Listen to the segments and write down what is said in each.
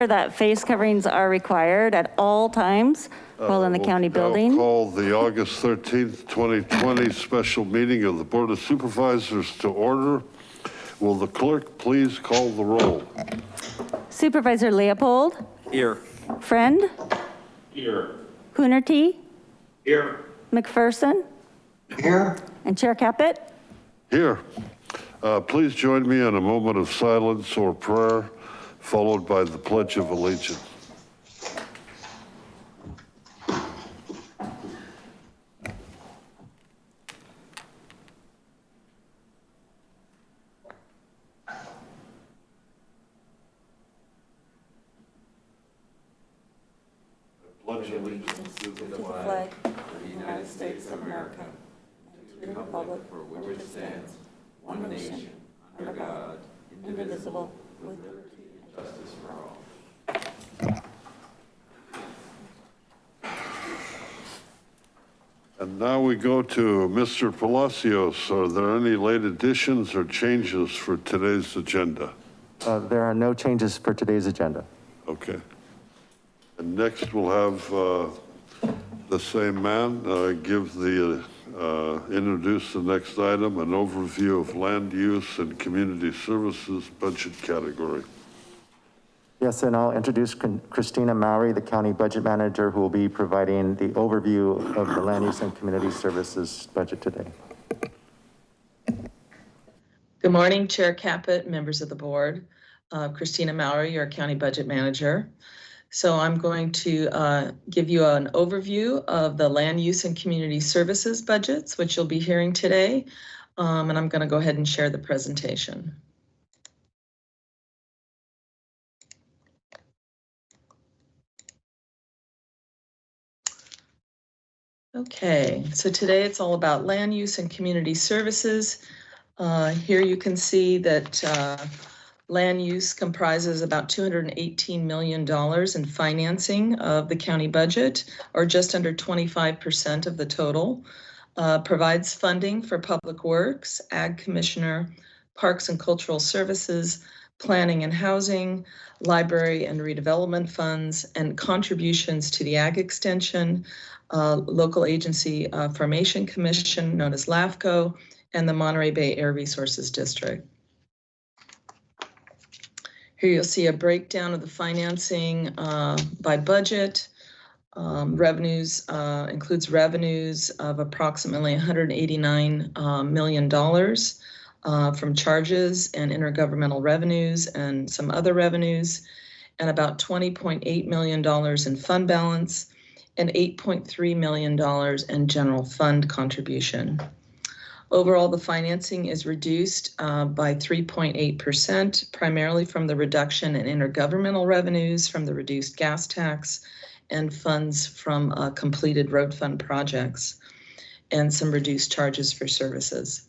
that face coverings are required at all times while in the county we'll now building. Call the August 13th, 2020 special meeting of the Board of Supervisors to order. Will the clerk please call the roll? Supervisor Leopold, Here. Friend, Here. Coonerty, Here. McPherson, Here. and Chair Caput. Here. Uh, Please join me in a moment of silence or prayer, followed by the Pledge of Allegiance. Pledge allegiance to the flag of the United States of America, and to the republic for which it stands, one nation, under God, indivisible, with liberty and justice for all. And now we go to Mr. Palacios. Are there any late additions or changes for today's agenda? Uh, There are no changes for today's agenda. Okay. And next we'll have uh, the same man uh, give the, uh, introduce the next item, an overview of land use and community services budget category. Yes, and I'll introduce Christina Maury, the county budget manager, who will be providing the overview of the land use and community services budget today. Good morning, Chair Caput, members of the board. Uh, Christina Maury, your county budget manager. So I'm going to uh, give you an overview of the land use and community services budgets, which you'll be hearing today. Um, And I'm going to go ahead and share the presentation. Okay, so today it's all about land use and community services. Uh, Here you can see that uh, land use comprises about $218 million in financing of the county budget, or just under 25% of the total. Uh, Provides funding for public works, ag commissioner, parks and cultural services, planning and housing, library and redevelopment funds, and contributions to the ag extension, uh, local agency uh, formation commission known as LAFCO, and the Monterey Bay Air Resources District. Here you'll see a breakdown of the financing uh, by budget. Um, Revenues uh, includes revenues of approximately 189 uh, million dollars uh, from charges and intergovernmental revenues and some other revenues, and about $20.8 million in fund balance and $8.3 million in general fund contribution. Overall, the financing is reduced uh, by 3.8%, primarily from the reduction in intergovernmental revenues from the reduced gas tax and funds from uh, completed road fund projects and some reduced charges for services.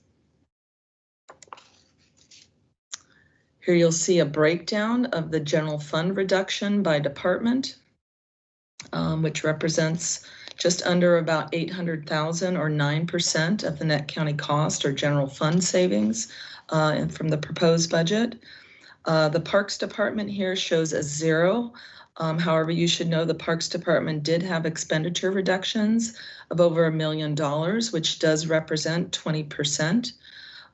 Here you'll see a breakdown of the general fund reduction by department, um, which represents just under about 800,000 or 9% of the net county cost or general fund savings uh, from the proposed budget. Uh, The Parks Department here shows a zero. Um, However, you should know the Parks Department did have expenditure reductions of over a million dollars, which does represent 20%.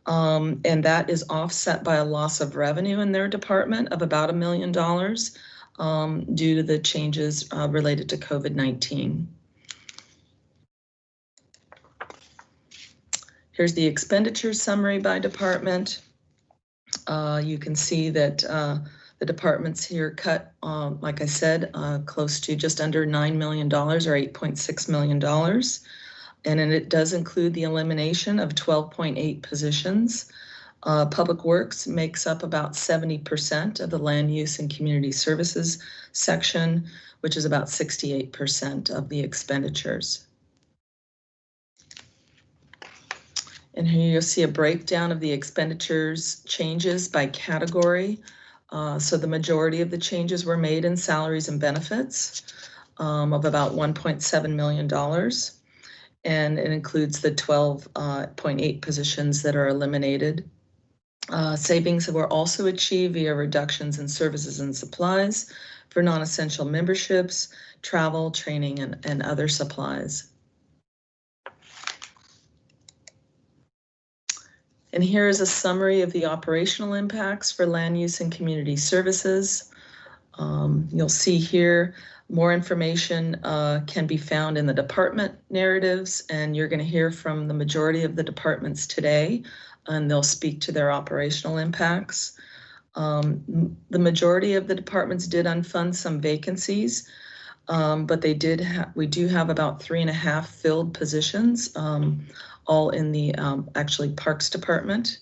Um, And that is offset by a loss of revenue in their department of about a million dollars um, due to the changes uh, related to COVID-19. Here's the expenditure summary by department. Uh, You can see that uh, the departments here cut, um, like I said, uh, close to just under $9 million or $8.6 million. And it does include the elimination of 12.8 positions. Uh, Public Works makes up about 70% of the land use and community services section, which is about 68% of the expenditures. And here you'll see a breakdown of the expenditures changes by category. Uh, So the majority of the changes were made in salaries and benefits um, of about $1.7 million. And it includes the 12.8 positions that are eliminated. Uh, Savings were also achieved via reductions in services and supplies for non-essential memberships, travel, training, and, and other supplies. And here is a summary of the operational impacts for land use and community services. Um, You'll see here, more information uh, can be found in the department narratives, and you're going to hear from the majority of the departments today, and they'll speak to their operational impacts. Um, The majority of the departments did unfund some vacancies, um, but they did we do have about three and a half filled positions, um, all in the, um, actually Parks Department.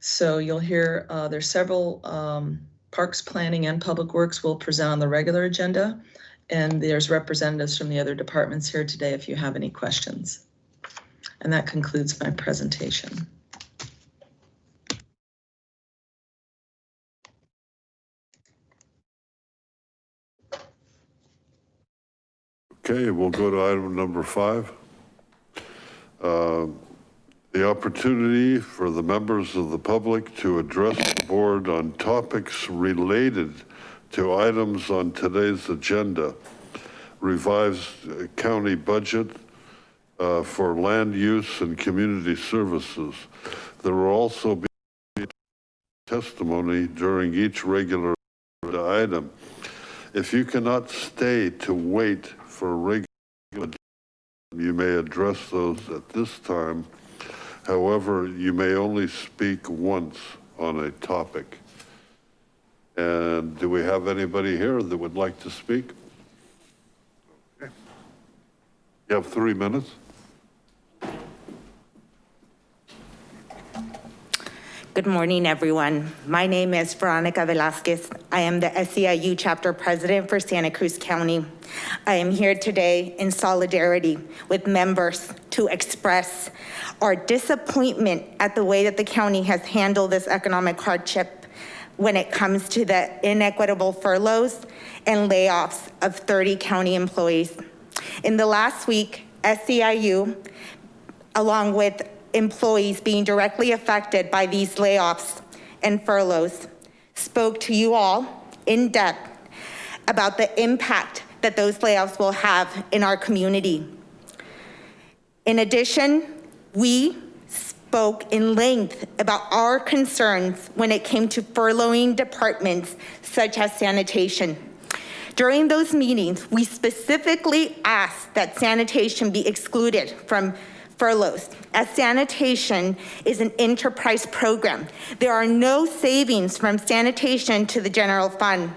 So you'll hear, uh, there's several, um, Parks Planning and Public Works will present on the regular agenda. And there's representatives from the other departments here today if you have any questions. And that concludes my presentation. Okay, we'll go to item number five. Uh, The opportunity for the members of the public to address the board on topics related to items on today's agenda. Revised county budget uh, for land use and community services. There will also be testimony during each regular item. If you cannot stay to wait for regular, you may address those at this time. However, you may only speak once on a topic. And do we have anybody here that would like to speak? Okay. You have three minutes. Good morning, everyone. My name is Veronica Velasquez. I am the SEIU Chapter President for Santa Cruz County. I am here today in solidarity with members to express our disappointment at the way that the county has handled this economic hardship when it comes to the inequitable furloughs and layoffs of 30 county employees. In the last week, SEIU along with employees being directly affected by these layoffs and furloughs, spoke to you all in depth about the impact that those layoffs will have in our community. In addition, we spoke in length about our concerns when it came to furloughing departments such as sanitation. During those meetings, we specifically asked that sanitation be excluded from furloughs, as sanitation is an enterprise program. There are no savings from sanitation to the general fund.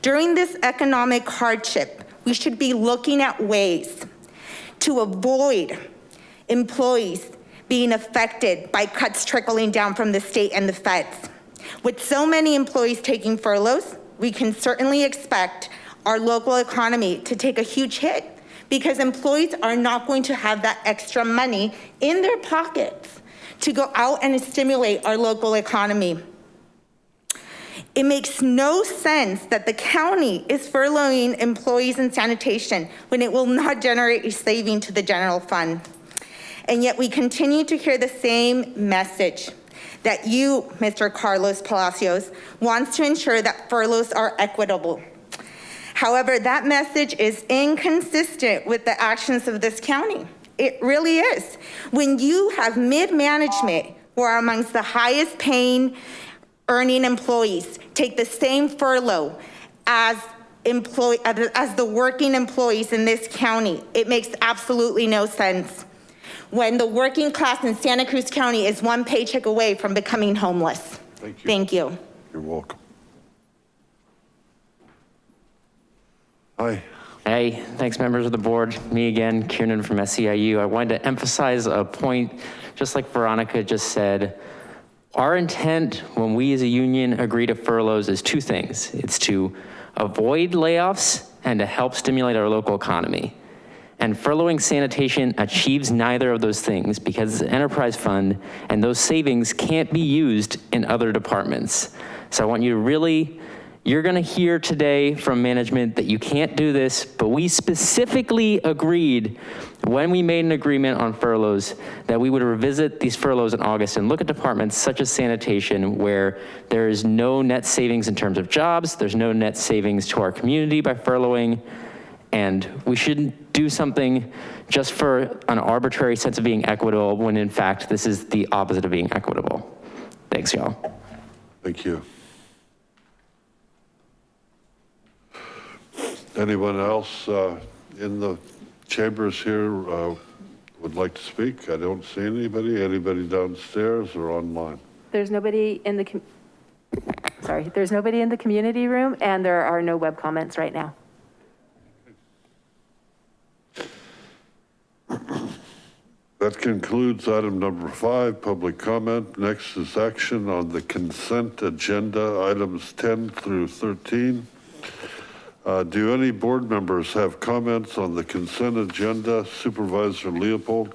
During this economic hardship, we should be looking at ways to avoid employees being affected by cuts trickling down from the state and the feds. With so many employees taking furloughs, we can certainly expect our local economy to take a huge hit because employees are not going to have that extra money in their pockets to go out and stimulate our local economy. It makes no sense that the county is furloughing employees in sanitation when it will not generate a saving to the general fund. And yet we continue to hear the same message that you, Mr. Carlos Palacios, wants to ensure that furloughs are equitable. However, that message is inconsistent with the actions of this county. It really is. When you have mid-management who are amongst the highest paying earning employees take the same furlough as employee, as the working employees in this county, it makes absolutely no sense. When the working class in Santa Cruz County is one paycheck away from becoming homeless. Thank you. Thank you. You're welcome. Hi. Hey, thanks members of the board. Me again, Kieran from SEIU. I wanted to emphasize a point, just like Veronica just said, our intent when we as a union agree to furloughs is two things. It's to avoid layoffs and to help stimulate our local economy. And furloughing sanitation achieves neither of those things because it's an enterprise fund and those savings can't be used in other departments. So I want you to really You're gonna hear today from management that you can't do this, but we specifically agreed when we made an agreement on furloughs that we would revisit these furloughs in August and look at departments such as sanitation where there is no net savings in terms of jobs, there's no net savings to our community by furloughing, and we shouldn't do something just for an arbitrary sense of being equitable when in fact this is the opposite of being equitable. Thanks, y'all. Thank you. Anyone else uh, in the chambers here uh, would like to speak? I don't see anybody. Anybody downstairs or online? There's nobody in the, com- sorry, there's nobody in the community room and there are no web comments right now. That concludes item number five, public comment. Next is action on the consent agenda, items 10 through 13. Uh, Do any board members have comments on the consent agenda? Supervisor Leopold?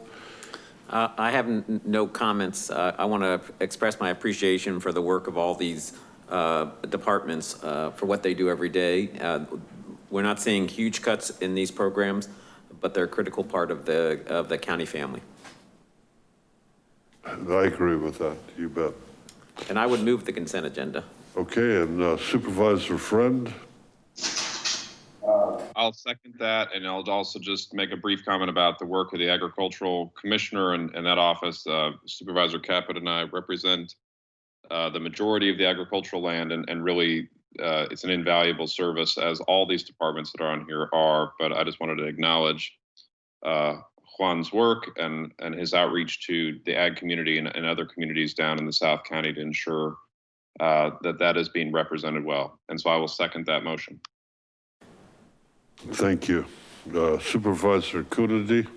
Uh, I have no comments. Uh, I want to express my appreciation for the work of all these uh, departments uh, for what they do every day. Uh, We're not seeing huge cuts in these programs, but they're a critical part of the, of the county family. I agree with that, you bet. And I would move the consent agenda. Okay, and uh, Supervisor Friend? I'll second that, and I'll also just make a brief comment about the work of the agricultural commissioner and, and that office. Uh, Supervisor Caput and I represent uh, the majority of the agricultural land, and, and really, uh, it's an invaluable service, as all these departments that are on here are. But I just wanted to acknowledge uh, Juan's work and, and his outreach to the ag community and, and other communities down in the South County to ensure uh, that that is being represented well. And so I will second that motion. Thank you. Uh, Supervisor Coonerty?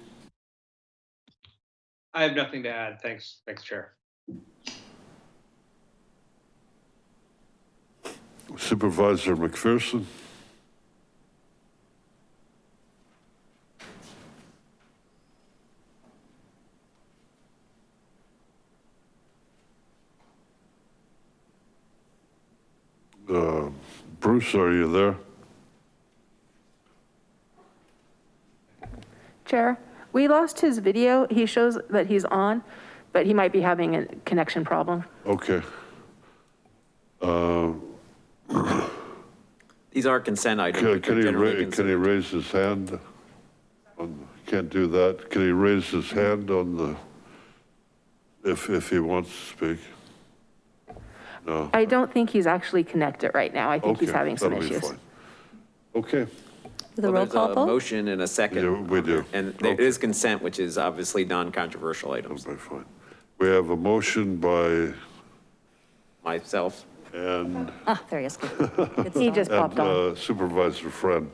I have nothing to add. Thanks, thanks, Chair. Supervisor McPherson? Uh, Bruce, are you there? Chair, we lost his video. He shows that he's on, but he might be having a connection problem. Okay. Uh, These are consent items. Can can he, generally ra- can he raise his hand? on- Can't do that. Can he raise his hand on the, if, if he wants to speak? No? I don't think he's actually connected right now. I think he's having some that'll be issues. fine. Okay, The Well, roll there's call a vote? motion and a second. Yeah, we do. And there Okay. is consent, which is obviously non-controversial items. that'll fine. We have a motion by, Myself, and Ah, there he is. Good. Good He stuff. just popped and, on. uh, Supervisor Friend.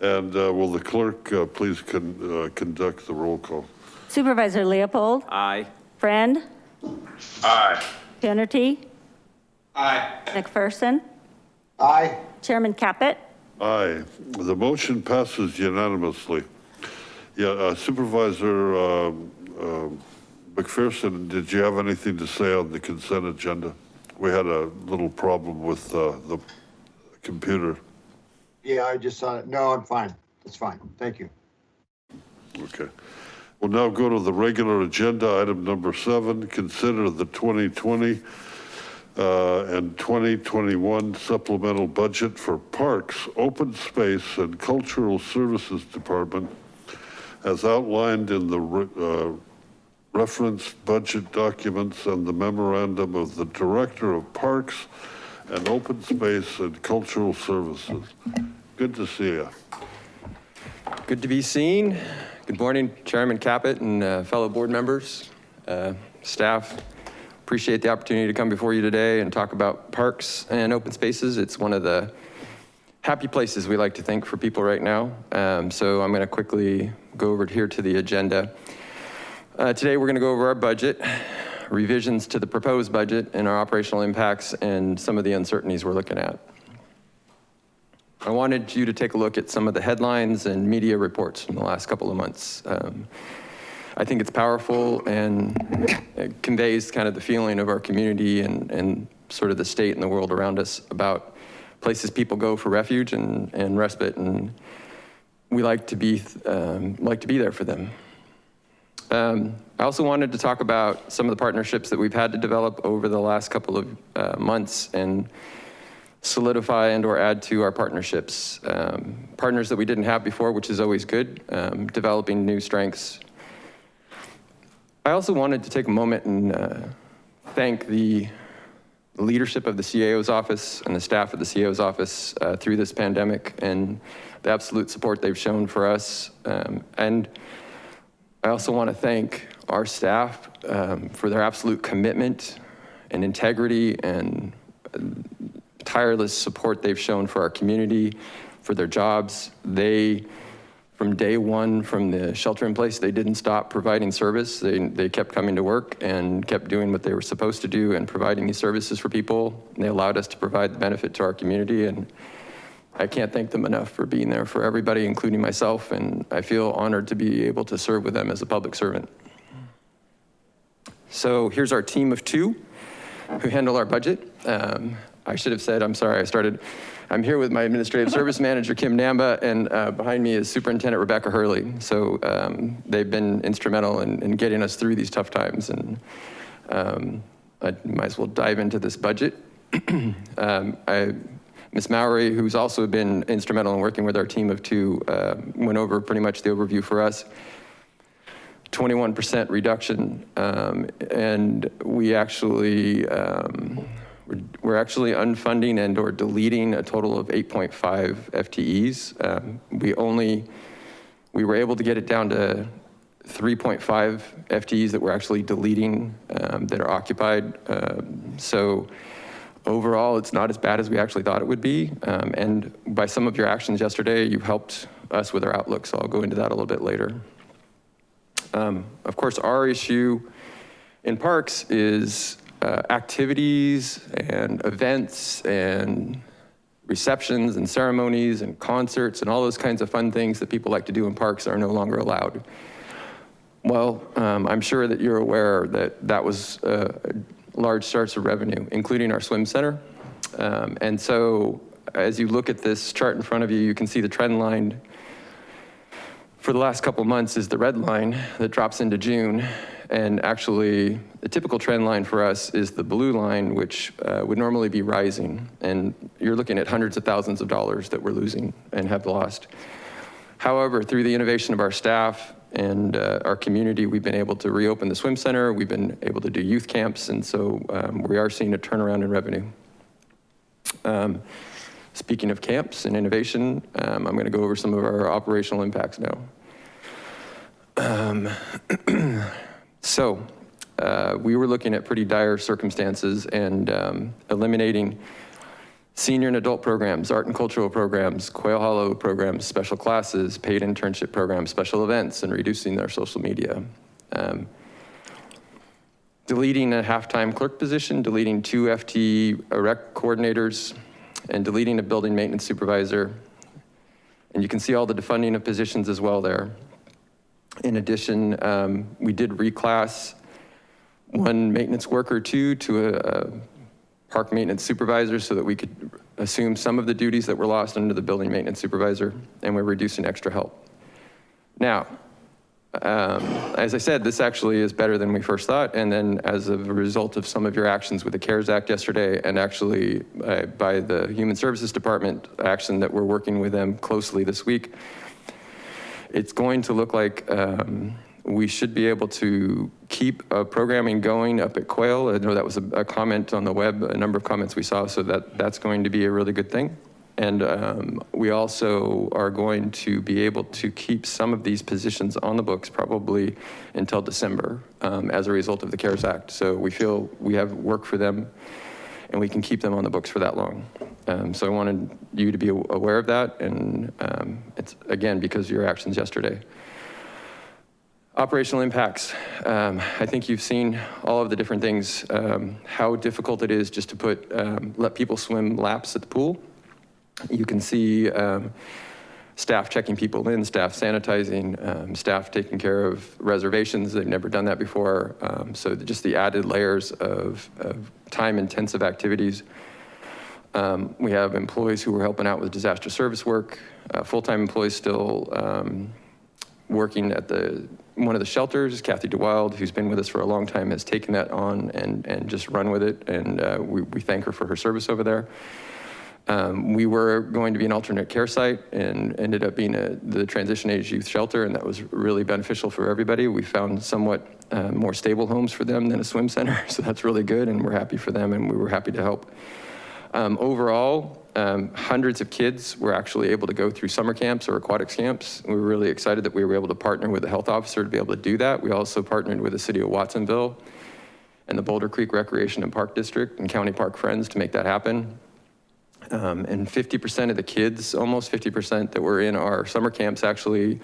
And uh, will the clerk uh, please con- uh, conduct the roll call? Supervisor Leopold, aye. Friend, Aye. Coonerty, Aye. McPherson, Aye. Chairman Caput. Aye, the motion passes unanimously. Yeah, uh, Supervisor um, um, McPherson, did you have anything to say on the consent agenda? We had a little problem with uh, the computer. Yeah, I just saw it. No, I'm fine. It's fine. Thank you. Okay. We'll now go to the regular agenda, item number seven, consider the 2020 uh, and 2021 supplemental budget for Parks, Open Space and Cultural Services Department as outlined in the uh, referenced budget documents and the memorandum of the Director of Parks and Open Space and Cultural Services. Good to see you. Good to be seen. Good morning, Chairman Caput and uh, fellow board members, uh, staff. Appreciate the opportunity to come before you today and talk about parks and open spaces. It's one of the happy places we like to think for people right now. Um, So I'm going to quickly go over here to the agenda. Uh, Today, we're going to go over our budget, revisions to the proposed budget and our operational impacts and some of the uncertainties we're looking at. I wanted you to take a look at some of the headlines and media reports from the last couple of months. Um, I think it's powerful and it conveys kind of the feeling of our community and, and sort of the state and the world around us about places people go for refuge and, and respite. And we like to be, um, like to be there for them. Um, I also wanted to talk about some of the partnerships that we've had to develop over the last couple of uh, months and solidify and or add to our partnerships. Um, partners that we didn't have before, which is always good, um, developing new strengths. I also wanted to take a moment and uh, thank the leadership of the CAO's office and the staff of the CAO's office uh, through this pandemic and the absolute support they've shown for us. Um, and I also want to thank our staff um, for their absolute commitment and integrity and tireless support they've shown for our community, for their jobs. They, from day one, from the shelter in place, they didn't stop providing service. They, they kept coming to work and kept doing what they were supposed to do and providing these services for people. And they allowed us to provide the benefit to our community. And I can't thank them enough for being there for everybody, including myself. And I feel honored to be able to serve with them as a public servant. So here's our team of two who handle our budget. Um, I should have said, I'm sorry, I started, I'm here with my administrative service manager, Kim Namba, and uh, behind me is Superintendent Rebecca Hurley. So um, they've been instrumental in, in, getting us through these tough times. And um, I might as well dive into this budget. um, I, Ms. Mowry, who's also been instrumental in working with our team of two, uh, went over pretty much the overview for us. 21% reduction, um, and we actually, um, we're, we're, actually unfunding and or deleting a total of 8.5 FTEs. Um, we only, we were able to get it down to 3.5 FTEs that we're actually deleting um, that are occupied. Um, so overall, it's not as bad as we actually thought it would be. Um, and by some of your actions yesterday, you helped us with our outlook. So I'll go into that a little bit later. Um, of course, our issue in parks is activities and events and receptions and ceremonies and concerts and all those kinds of fun things that people like to do in parks are no longer allowed. Well, um, I'm sure that you're aware that that was a large source of revenue, including our swim center. Um, and so as you look at this chart in front of you, you can see the trend line for the last couple months is the red line that drops into June. And actually the typical trend line for us is the blue line, which uh, would normally be rising. And you're looking at hundreds of thousands of dollars that we're losing and have lost. However, through the innovation of our staff and uh, our community, we've been able to reopen the swim center. We've been able to do youth camps. And so um, we are seeing a turnaround in revenue. Um, Speaking of camps and innovation, um, I'm gonna go over some of our operational impacts now. Um, so uh, we were looking at pretty dire circumstances and um, eliminating senior and adult programs, art and cultural programs, Quail Hollow programs, special classes, paid internship programs, special events, and reducing their social media. Um, deleting a half-time clerk position, deleting two FT rec coordinators, and deleting a building maintenance supervisor. And you can see all the defunding of positions as well there. In addition, um, we did reclass one maintenance worker two to a, a park maintenance supervisor so that we could assume some of the duties that were lost under the building maintenance supervisor, and we're reducing extra help. Now, um, as I said, this actually is better than we first thought. And then as a result of some of your actions with the CARES Act yesterday and actually uh, by the Human Services Department action that we're working with them closely this week, it's going to look like um, we should be able to keep uh, programming going up at Quail. I know that was a, a comment on the web, a number of comments we saw, so that that's going to be a really good thing. And um, we also are going to be able to keep some of these positions on the books probably until December um, as a result of the CARES Act. So we feel we have work for them and we can keep them on the books for that long. Um, so I wanted you to be aware of that. And um, it's again, because of your actions yesterday. Operational impacts. Um, I think you've seen all of the different things, um, how difficult it is just to put, um, let people swim laps at the pool. You can see um, staff checking people in, staff sanitizing, um, staff taking care of reservations. They've never done that before. Um, so just the added layers of, of time intensive activities. Um, We have employees who are helping out with disaster service work, uh, full-time employees still um, working at the, one of the shelters, Kathy DeWild, who's been with us for a long time, has taken that on and, and just run with it. And uh, we, we thank her for her service over there. Um, we were going to be an alternate care site and ended up being a, the transition age youth shelter, and that was really beneficial for everybody. We found somewhat uh, more stable homes for them than a swim center, so that's really good, and we're happy for them, and we were happy to help. Um, overall, um, hundreds of kids were actually able to go through summer camps or aquatics camps. We were really excited that we were able to partner with the health officer to be able to do that. We also partnered with the city of Watsonville and the Boulder Creek Recreation and Park District and County Park Friends to make that happen. Um, and 50% of the kids, almost 50% that were in our summer camps actually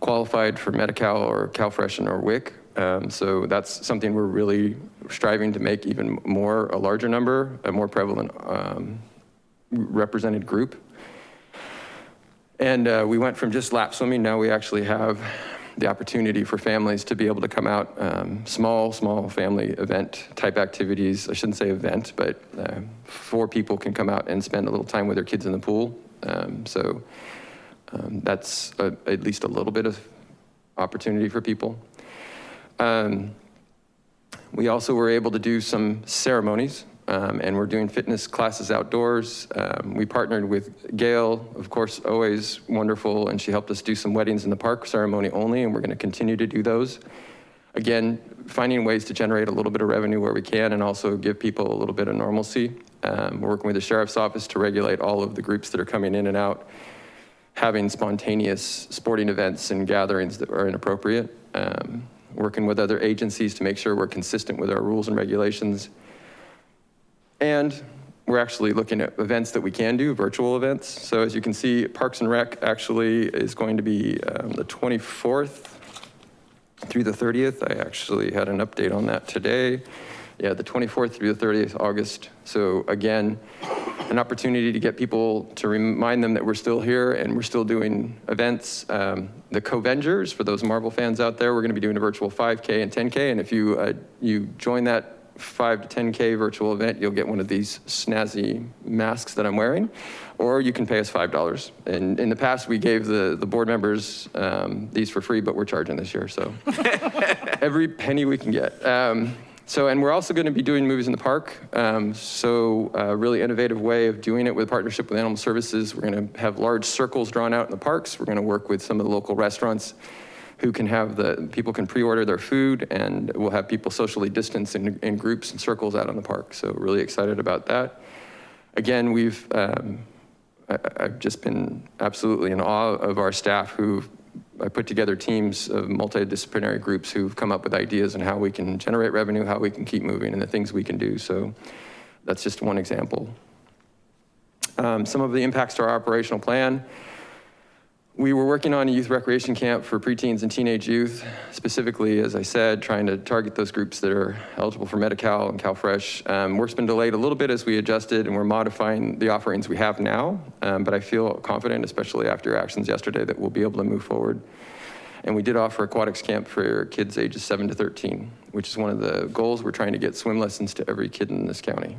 qualified for Medi-Cal or CalFresh or WIC. Um, so that's something we're really striving to make even more, a larger number, a more prevalent um, represented group. And uh, we went from just lap swimming, now we actually have the opportunity for families to be able to come out, um, small, small family event type activities. I shouldn't say event, but uh, four people can come out and spend a little time with their kids in the pool. Um, so um, that's a, at least a little bit of opportunity for people. Um, we also were able to do some ceremonies um, and we're doing fitness classes outdoors. Um, we partnered with Gail, of course, always wonderful, and she helped us do some weddings in the park ceremony only, and we're gonna continue to do those. Again, finding ways to generate a little bit of revenue where we can and also give people a little bit of normalcy. Um, we're working with the Sheriff's Office to regulate all of the groups that are coming in and out, having spontaneous sporting events and gatherings that are inappropriate. Um, working with other agencies to make sure we're consistent with our rules and regulations. And we're actually looking at events that we can do, virtual events. So as you can see, Parks and Rec actually is going to be um, the 24th through the 30th. I actually had an update on that today. Yeah, the 24th through the 30th August. So again, an opportunity to get people to remind them that we're still here and we're still doing events. Um, the Covengers, for those Marvel fans out there, we're gonna be doing a virtual 5K and 10K. And if you, uh, you join that five to 10K virtual event, you'll get one of these snazzy masks that I'm wearing, or you can pay us $5. And in the past, we gave the, the board members um, these for free, but we're charging this year, so. Every penny we can get. Um, so, and we're also gonna be doing movies in the park. Um, so a really innovative way of doing it with partnership with Animal Services. We're gonna have large circles drawn out in the parks. We're gonna work with some of the local restaurants who can have the, people can pre-order their food and we'll have people socially distanced in, in groups and circles out in the park. So really excited about that. Again, we've, um, I, I've just been absolutely in awe of our staff who I put together teams of multidisciplinary groups who've come up with ideas on how we can generate revenue, how we can keep moving and the things we can do. So that's just one example. Um, some of the impacts to our operational plan. We were working on a youth recreation camp for preteens and teenage youth, specifically, as I said, trying to target those groups that are eligible for Medi-Cal and CalFresh. Um, work's been delayed a little bit as we adjusted and we're modifying the offerings we have now, um, but I feel confident, especially after actions yesterday, that we'll be able to move forward. And we did offer aquatics camp for kids ages seven to 13, which is one of the goals. We're trying to get swim lessons to every kid in this county.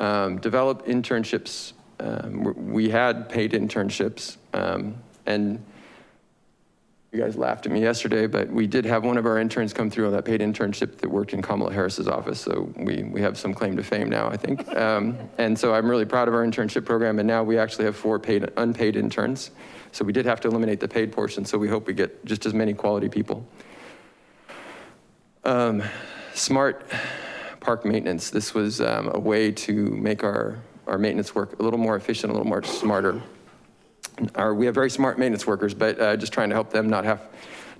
Um, develop internships um, we had paid internships um, and you guys laughed at me yesterday, but we did have one of our interns come through on that paid internship that worked in Kamala Harris's office. So we, we have some claim to fame now, I think. Um, and so I'm really proud of our internship program. And now we actually have four paid, unpaid interns. So we did have to eliminate the paid portion. So we hope we get just as many quality people. Um, smart park maintenance. This was um, a way to make our our maintenance work a little more efficient, a little more smarter. Our, we have very smart maintenance workers, but uh, just trying to help them not have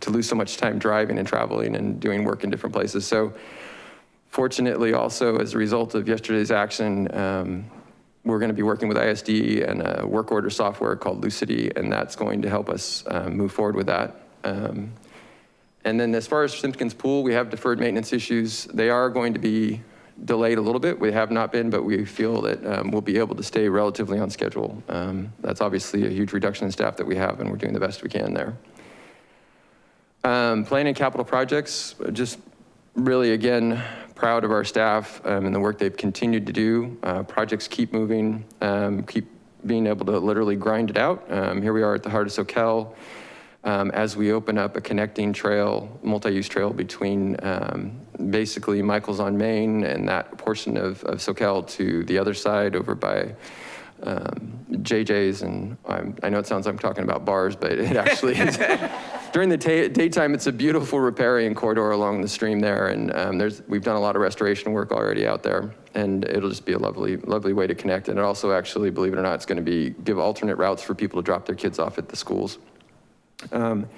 to lose so much time driving and traveling and doing work in different places. So fortunately also as a result of yesterday's action, um, we're gonna be working with ISD and a work order software called Lucity, and that's going to help us uh, move forward with that. Um, and then as far as Simpkins Pool, we have deferred maintenance issues. They are going to be delayed a little bit. We have not been, but we feel that um, we'll be able to stay relatively on schedule. Um, that's obviously a huge reduction in staff that we have and we're doing the best we can there. Um, planning capital projects, just really again, proud of our staff um, and the work they've continued to do. Uh, projects keep moving, um, keep being able to literally grind it out. Um, here we are at the heart of Soquel. Um, as we open up a connecting trail, multi-use trail between um, basically Michael's on Main and that portion of, of Soquel to the other side over by um, JJ's. And I'm, I know it sounds like I'm talking about bars, but it actually is. During the daytime, it's a beautiful riparian corridor along the stream there. And um, there's, we've done a lot of restoration work already out there. And it'll just be a lovely, lovely way to connect. And it also actually, believe it or not, it's gonna be, give alternate routes for people to drop their kids off at the schools. Um,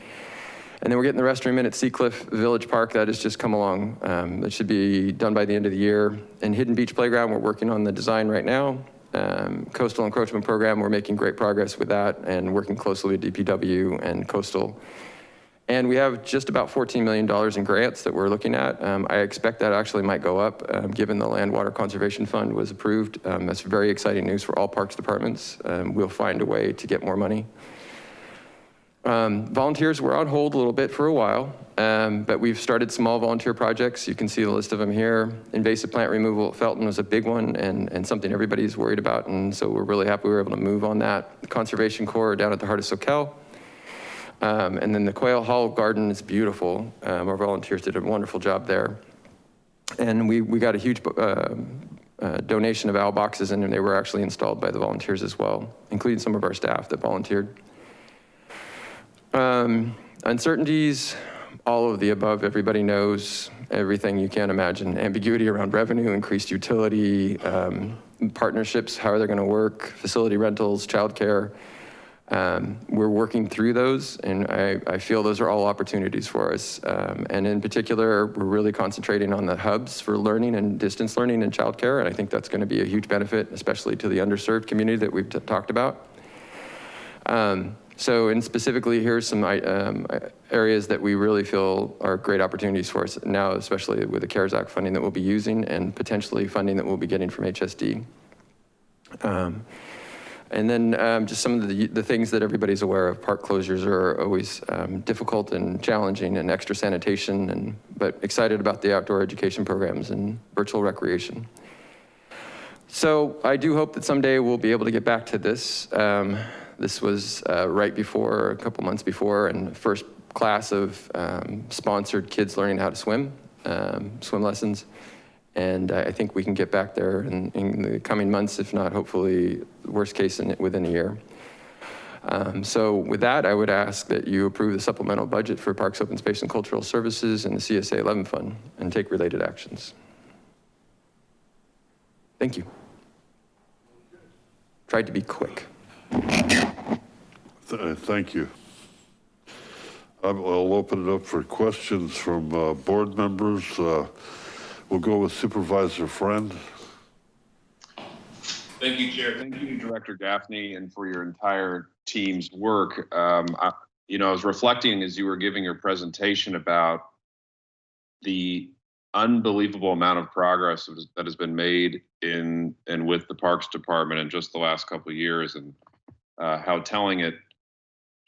and then we're getting the restroom in at Seacliff Village Park. That has just come along. Um, that should be done by the end of the year. And Hidden Beach Playground, we're working on the design right now. Um, coastal encroachment program, we're making great progress with that and working closely with DPW and coastal. And we have just about $14 million in grants that we're looking at. Um, I expect that actually might go up um, given the Land Water Conservation Fund was approved. Um, that's very exciting news for all parks departments. Um, we'll find a way to get more money. Um, volunteers were on hold a little bit for a while, um, but we've started small volunteer projects. You can see the list of them here. Invasive plant removal at Felton was a big one and, and something everybody's worried about. And so we're really happy we were able to move on that. Conservation Corps down at the heart of Soquel. Um, and then the Quail Hollow Garden is beautiful. Um, our volunteers did a wonderful job there. And we, we got a huge uh, uh, donation of owl boxes and they were actually installed by the volunteers as well, including some of our staff that volunteered. Um, uncertainties, all of the above, everybody knows everything you can imagine. Ambiguity around revenue, increased utility, um, partnerships, how are they gonna work, facility rentals, childcare. Um, we're working through those and I, I feel those are all opportunities for us. Um, and in particular, we're really concentrating on the hubs for learning and distance learning and childcare. And I think that's gonna be a huge benefit, especially to the underserved community that we've talked about. Um, so, and specifically, here's some um, areas that we really feel are great opportunities for us now, especially with the CARES Act funding that we'll be using and potentially funding that we'll be getting from HSD. Um, and then um, just some of the, the things that everybody's aware of, park closures are always um, difficult and challenging and extra sanitation, and but excited about the outdoor education programs and virtual recreation. So I do hope that someday we'll be able to get back to this. Um, this was uh, right before, a couple months before, and first class of um, sponsored kids learning how to swim, um, swim lessons. And I think we can get back there in, in the coming months, if not hopefully worst case in, within a year. Um, so with that, I would ask that you approve the supplemental budget for Parks, Open Space and Cultural Services and the CSA 11 Fund and take related actions. Thank you. Tried to be quick. Th- Thank you. I'll open it up for questions from uh, board members. Uh, We'll go with Supervisor Friend. Thank you, Chair. Thank you, Director Gaffney, and for your entire team's work. Um, I, you know, I was reflecting as you were giving your presentation about the unbelievable amount of progress that has been made in and with the Parks Department in just the last couple of years, and uh, how telling it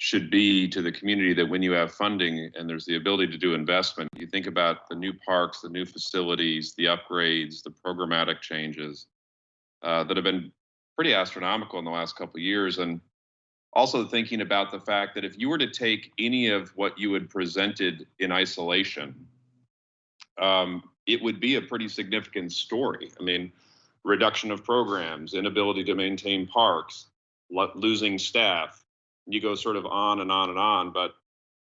should be to the community that when you have funding and there's the ability to do investment, you think about the new parks, the new facilities, the upgrades, the programmatic changes uh, that have been pretty astronomical in the last couple years. And also thinking about the fact that if you were to take any of what you had presented in isolation, um, it would be a pretty significant story. I mean, reduction of programs, inability to maintain parks, losing staff, you go sort of on and on and on, but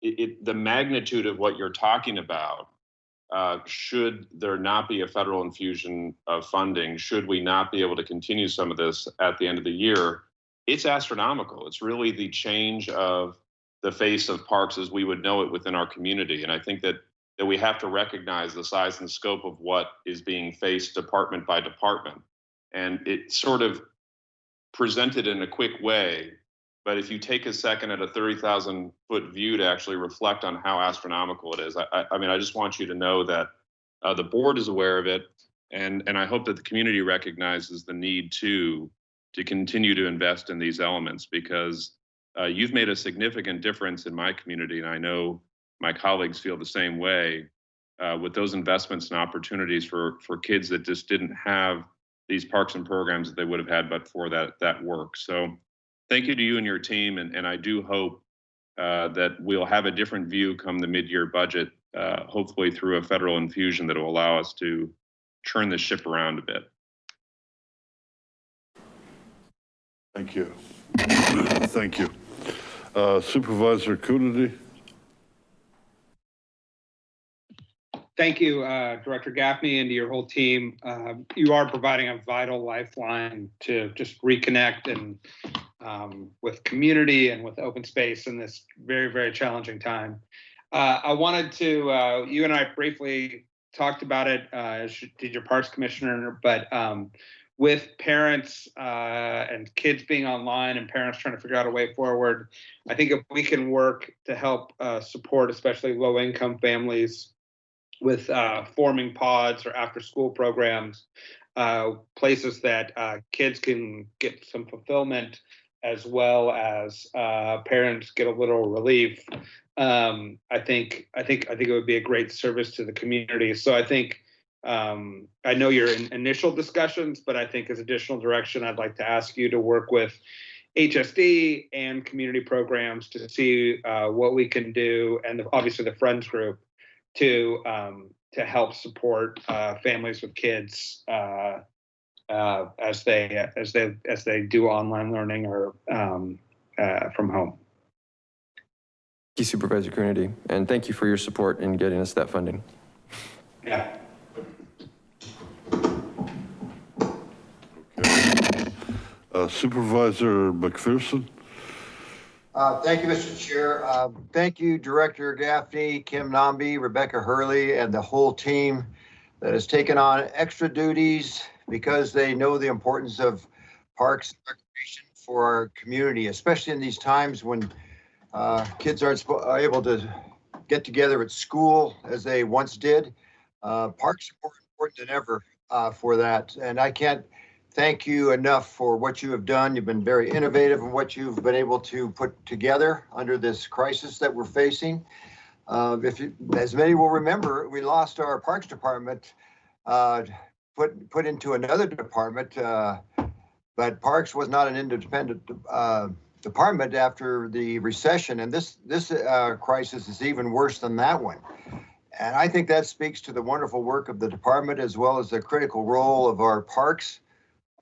it, it the magnitude of what you're talking about, uh, should there not be a federal infusion of funding, should we not be able to continue some of this at the end of the year, it's astronomical. It's really the change of the face of parks as we would know it within our community. And I think that that we have to recognize the size and scope of what is being faced department by department. And it sort of presented in a quick way but if you take a second at a 30,000 foot view to actually reflect on how astronomical it is, I, I mean, I just want you to know that uh, the board is aware of it. And, and I hope that the community recognizes the need to, to continue to invest in these elements because uh, you've made a significant difference in my community. And I know my colleagues feel the same way uh, with those investments and opportunities for, for kids that just didn't have these parks and programs that they would have had but for that, that work. So thank you to you and your team. And, and I do hope uh, that we'll have a different view come the mid-year budget, uh, hopefully through a federal infusion that will allow us to turn the ship around a bit. Thank you. Thank you. Uh, Supervisor Coonerty? Thank you, uh, Director Gaffney, and to your whole team. Um, You are providing a vital lifeline to just reconnect and um, with community and with open space in this very, very challenging time. Uh, I wanted to, uh, you and I briefly talked about it, uh, as did your Parks Commissioner, but um, with parents uh, and kids being online and parents trying to figure out a way forward, I think if we can work to help uh, support especially low-income families with uh, forming pods or after-school programs, uh, places that kids can get some fulfillment as well as uh, parents get a little relief. Um, I think I think I think it would be a great service to the community. So I think um, I know you're in initial discussions, but I think as additional direction, I'd like to ask you to work with HSD and community programs to see uh, what we can do, and obviously the Friends Group to um, to help support uh, families with kids uh, as they as they as they do online learning or um, uh, from home. Thank you Supervisor Coonerty, and thank you for your support in getting us that funding. Yeah. Uh, Supervisor McPherson? Uh, Thank you, Mr. Chair. Uh, Thank you, Director Gaffney, Kim Nambi, Rebecca Hurley, and the whole team that has taken on extra duties because they know the importance of parks and recreation for our community, especially in these times when uh, kids aren't able to get together at school as they once did. Uh, Parks are more important than ever uh, for that, and I can't thank you enough for what you have done. You've been very innovative in what you've been able to put together under this crisis that we're facing. Uh, if you, as many will remember, we lost our Parks Department, uh, put put into another department, uh, but Parks was not an independent uh, department after the recession, and this this uh, crisis is even worse than that one. And I think that speaks to the wonderful work of the department as well as the critical role of our parks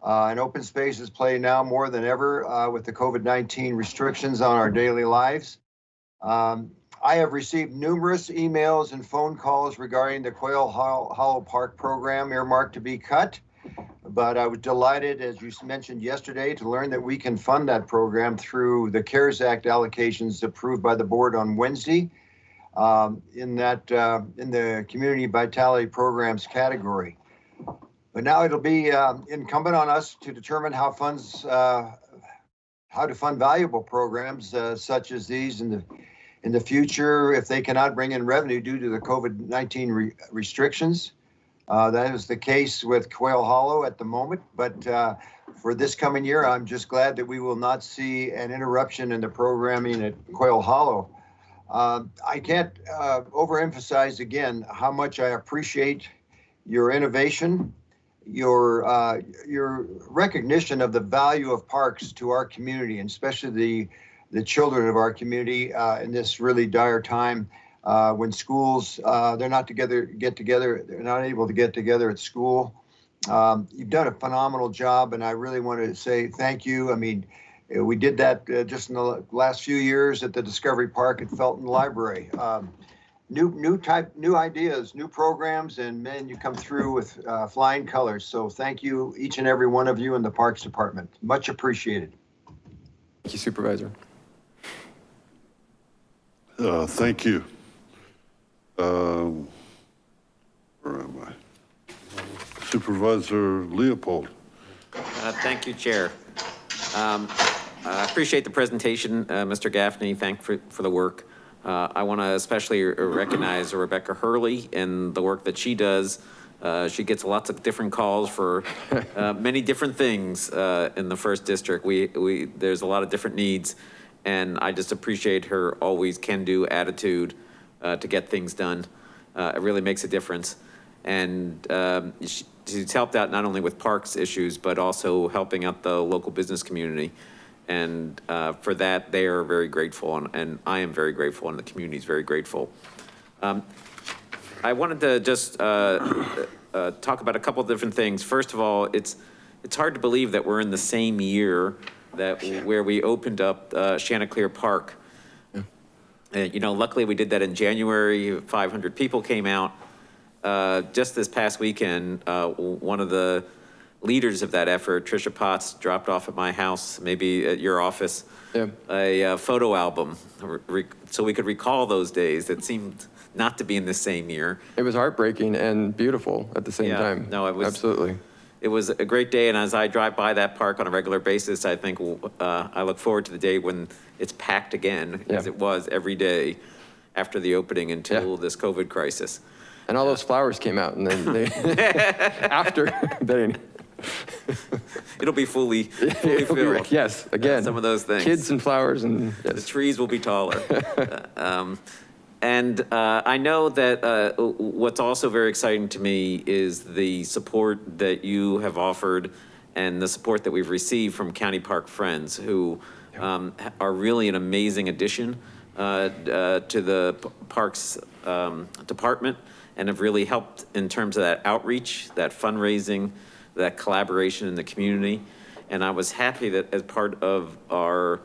uh, and open spaces play now more than ever uh, with the COVID-19 restrictions on our daily lives. Um, I have received numerous emails and phone calls regarding the Quail Hollow, Park program earmarked to be cut. But I was delighted, as you mentioned yesterday, to learn that we can fund that program through the CARES Act allocations approved by the board on Wednesday um, in that uh, in the community vitality programs category. But now it'll be uh, incumbent on us to determine how funds, uh, how to fund valuable programs uh, such as these in the in the future if they cannot bring in revenue due to the COVID-19 re restrictions. Uh, that is the case with Quail Hollow at the moment, but uh, for this coming year, I'm just glad that we will not see an interruption in the programming at Quail Hollow. Uh, I can't uh, overemphasize again how much I appreciate your innovation your uh, your recognition of the value of parks to our community, and especially the the children of our community uh, in this really dire time uh, when schools uh, they're not together get together they're not able to get together at school. Um, you've done a phenomenal job, and I really want to say thank you. I mean. We did that uh, just in the last few years at the Discovery Park at Felton Library. Um, new new type new ideas new programs and man you come through with uh, flying colors so thank you each and every one of you in the parks department much appreciated Thank you Supervisor. Uh, thank you. Um, where am I? Supervisor Leopold. Uh, Thank you, Chair. Um, I appreciate the presentation, uh, Mr. Gaffney. Thank for, for the work. Uh, I want to especially recognize Rebecca Hurley and the work that she does. Uh, she gets lots of different calls for uh, many different things in the first district. We, we, there's a lot of different needs and I just appreciate her always can-do attitude uh, to get things done. Uh, It really makes a difference. And um, she- she's helped out not only with parks issues, but also helping out the local business community. And uh, for that, they are very grateful, and- and I am very grateful, and the community is very grateful. Um, I wanted to just uh, uh, talk about a couple of different things. First of all, it's, it's hard to believe that we're in the same year that, where we opened up uh, Chanticleer Park. Uh, You know, luckily, we did that in January, 500 people came out. Uh, Just this past weekend, uh, one of the leaders of that effort, Tricia Potts, dropped off at my house, maybe at your office, Yeah. a uh, photo album, re- so we could recall those days that seemed not to be in the same year. It was heartbreaking and beautiful at the same Yeah, time. no, it was- Absolutely. It was a great day, and as I drive by that park on a regular basis, I think, uh, I look forward to the day when it's packed again, as it was every day after the opening until this COVID crisis. And all those flowers came out and then they, after, they, It'll be fully, fully it'll be- filled. yes, again. Some of those things. Kids and flowers and, The trees will be taller. Um, And uh, I know that uh, what's also very exciting to me is the support that you have offered and the support that we've received from County Park Friends, who um, are really an amazing addition uh, uh, to the Parks um, Department and have really helped in terms of that outreach, that fundraising, that collaboration in the community. And I was happy that as part of our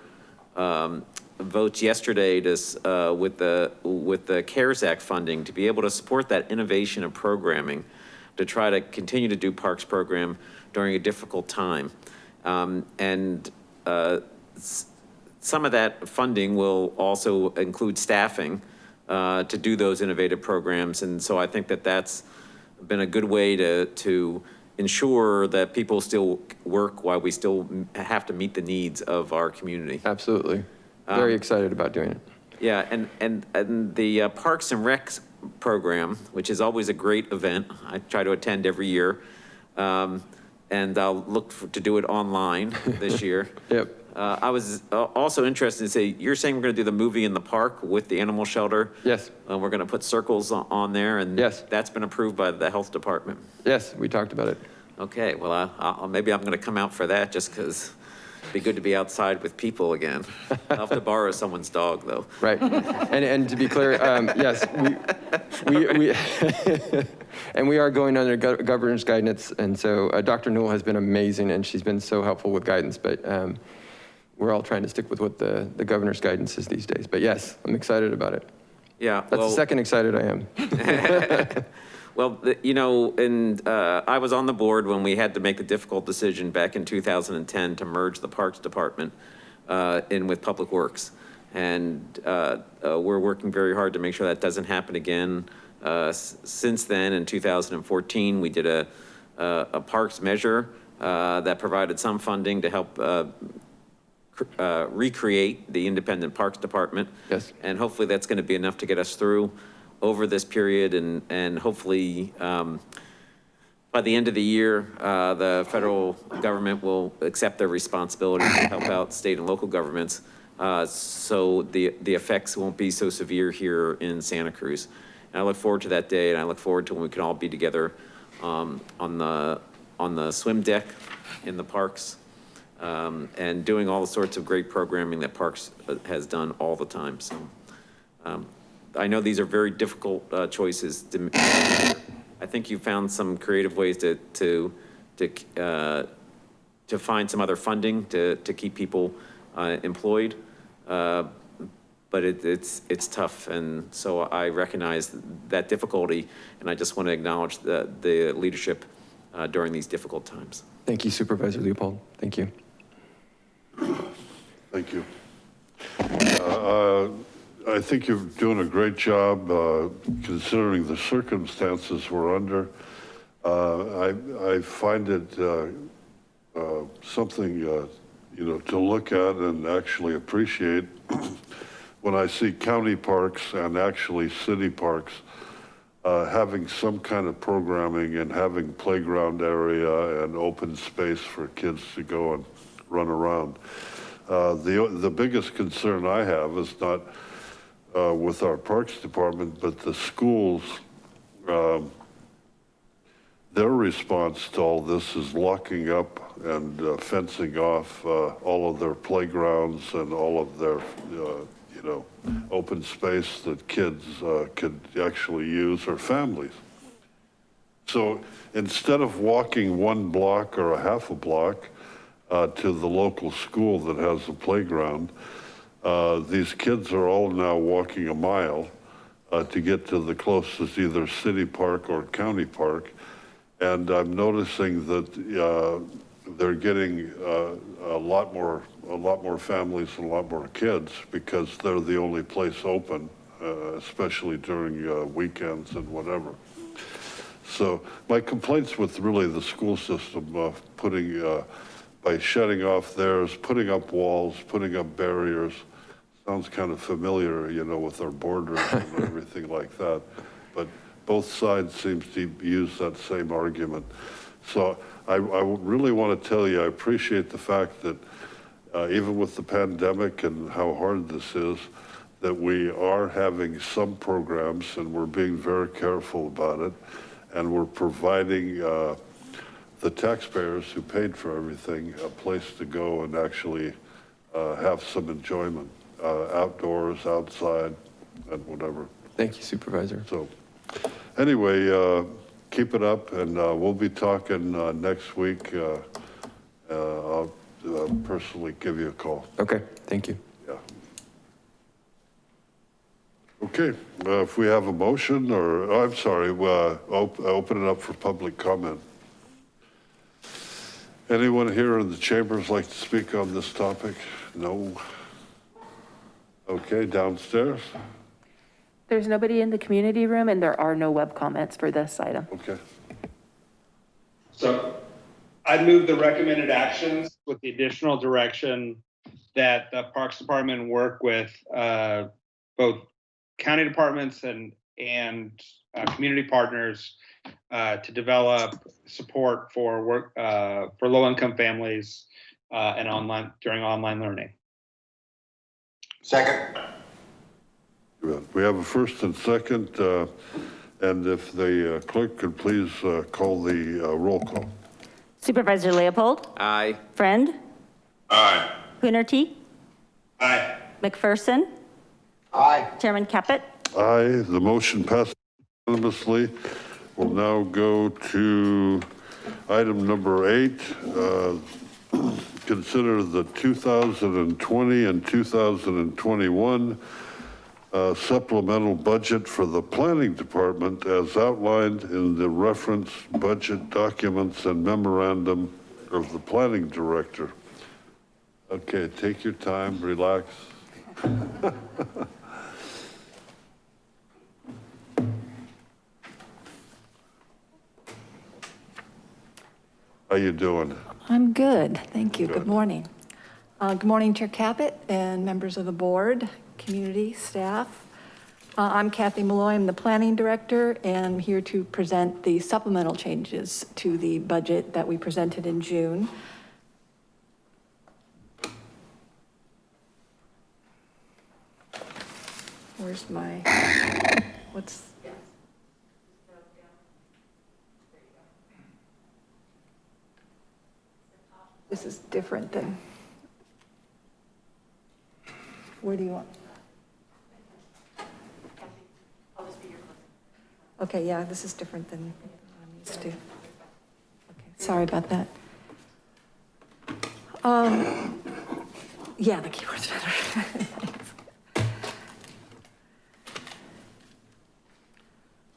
um, votes yesterday to, uh, with the, with the CARES Act funding, to be able to support that innovation of programming, to try to continue to do parks program during a difficult time. Um, And uh, some of that funding will also include staffing uh, to do those innovative programs. And so I think that that's been a good way to, to ensure that people still work while we still have to meet the needs of our community. Absolutely. Um, Very excited about doing it. Yeah, and, and, and the uh, Parks and Recs program, which is always a great event, I try to attend every year. Um, And I'll look for- to do it online this year. Yep. Uh, I was uh, also interested to say, you're saying we're gonna do the movie in the park with the animal shelter? Yes, And we're gonna put circles on- on there and? Yes. That's been approved by the health department. yes, we talked about it. Okay, well, I, I'll, maybe I'm gonna come out for that just because be good to be outside with people again. I'll have to borrow someone's dog though. Right. And, and to be clear, um, yes, we, we, we, and we are going under gov- governor's guidance. And so uh, Dr. Newel has been amazing and she's been so helpful with guidance, but um, we're all trying to stick with what the, the governor's guidance is these days. But yes, I'm excited about it. Yeah. That's the second excited I am. Well, you know, and uh, I was on the board when we had to make a difficult decision back in 2010 to merge the Parks Department uh, in with Public Works. And uh, uh, we're working very hard to make sure that doesn't happen again. Uh, Since then, in 2014, we did a, a a parks measure uh, that provided some funding to help uh, uh, recreate the independent Parks Department. Yes. And hopefully that's going to be enough to get us through over this period and, and hopefully um, by the end of the year, uh, the federal government will accept their responsibility to help out state and local governments. uh, So the, the effects won't be so severe here in Santa Cruz. And I look forward to that day and I look forward to when we can all be together um, on the, on the swim deck in the parks um, and doing all the sorts of great programming that Parks uh, has done all the time, so. um, I know these are very difficult uh, choices to, m- I think you found some creative ways to, to, to, uh, to find some other funding to, to keep people uh, employed. Uh, But it, it's, it's tough, and so I recognize that difficulty, and I just want to acknowledge the, the leadership uh, during these difficult times. Thank you Supervisor Leopold. Thank you. Thank you. I think you're doing a great job uh, considering the circumstances we're under. Uh, I, I find it uh, uh, something, uh, you know, to look at and actually appreciate when I see county parks and actually city parks uh, having some kind of programming and having playground area and open space for kids to go and run around. The, the biggest concern I have is not with our Parks Department, but the schools um, their response to all this is locking up and uh, fencing off uh, all of their playgrounds and all of their, uh, you know, open space that kids uh, could actually use or families. So instead of walking one block or a half a block uh, to the local school that has a playground, uh, these kids are all now walking a mile uh, to get to the closest either city park or county park. And I'm noticing that uh, they're getting uh, a lot more, a lot more families and a lot more kids because they're the only place open, uh, especially during uh, weekends and whatever. So my complaints with really the school system of putting, uh, by shutting off theirs, putting up walls, putting up barriers, sounds kind of familiar, you know, with our borders and everything like that. But both sides seems to use that same argument. So I, I really want to tell you, I appreciate the fact that uh, even with the pandemic and how hard this is, that we are having some programs and we're being very careful about it. And we're providing uh, the taxpayers who paid for everything a place to go and actually uh, have some enjoyment outdoors, outside, and whatever. Thank you Supervisor. So anyway, uh, keep it up and uh, we'll be talking uh, next week. Uh, uh, I'll uh, personally give you a call. Okay, thank you. Yeah. Okay, uh, if we have a motion or, oh, I'm sorry, uh, op- open it up for public comment. Anyone here in the chambers like to speak on this topic? No? Okay, downstairs? There's nobody in the community room and there are no web comments for this item. Okay. So I'd move the recommended actions with the additional direction that the Parks Department work with uh, both county departments and, and uh, community partners uh, to develop support for work, uh, for low-income families uh, and online, during online learning. Second. We have a first and second, uh, and if the uh, clerk could please uh, call the uh, roll call. Supervisor Leopold, Aye. Friend, Aye. Coonerty, Aye. McPherson, Aye. Chairman Caput. Aye, the motion passes unanimously. We'll now go to item number eight. Consider the 2020 and 2021 uh, supplemental budget for the planning department as outlined in the reference budget documents and memorandum of the planning director. Okay, take your time, relax. How are you doing? I'm good, thank you. Good. Morning. Uh, Good morning, Chair Caput and members of the board, community, staff. Uh, I'm Kathy Molloy, I'm the Planning Director, and I'm here to present the supplemental changes to the budget that we presented in June. Where's my, what's? This is different than. Where do you want? Okay, yeah, this is different than I'm used to. Okay, sorry about that. Um, yeah, the keyboard's better.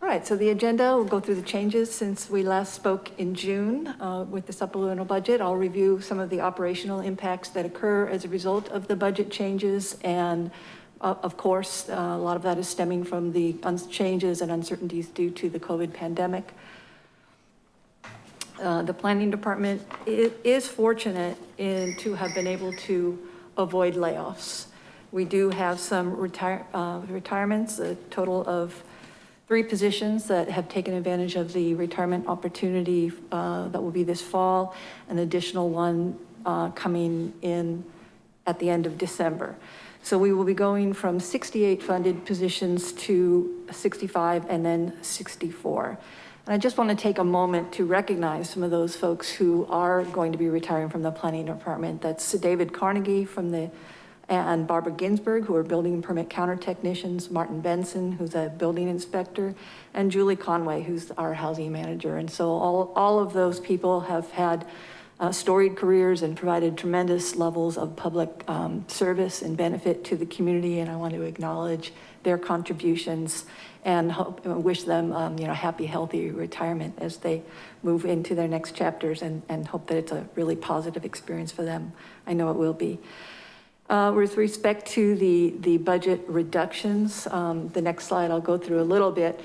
All right, so the agenda, we'll go through the changes since we last spoke in June uh, with the supplemental budget. I'll review some of the operational impacts that occur as a result of the budget changes. And uh, of course, uh, a lot of that is stemming from the changes and uncertainties due to the COVID pandemic. Uh, The planning department is fortunate in to have been able to avoid layoffs. We do have some retire, uh, retirements, a total of three positions that have taken advantage of the retirement opportunity uh, that will be this fall, an additional one uh, coming in at the end of December. So we will be going from 68 funded positions to 65 and then 64. And I just want to take a moment to recognize some of those folks who are going to be retiring from the planning department. That's David Carnegie from the, and Barbara Ginsburg, who are building permit counter technicians, Martin Benson, who's a building inspector, and Julie Conway, who's our housing manager. And so all, all of those people have had uh, storied careers and provided tremendous levels of public um, service and benefit to the community. And I want to acknowledge their contributions and hope, wish them, um, you know, happy, healthy retirement as they move into their next chapters and, and hope that it's a really positive experience for them. I know it will be. Uh, with respect to the, the budget reductions, um, the next slide I'll go through a little bit.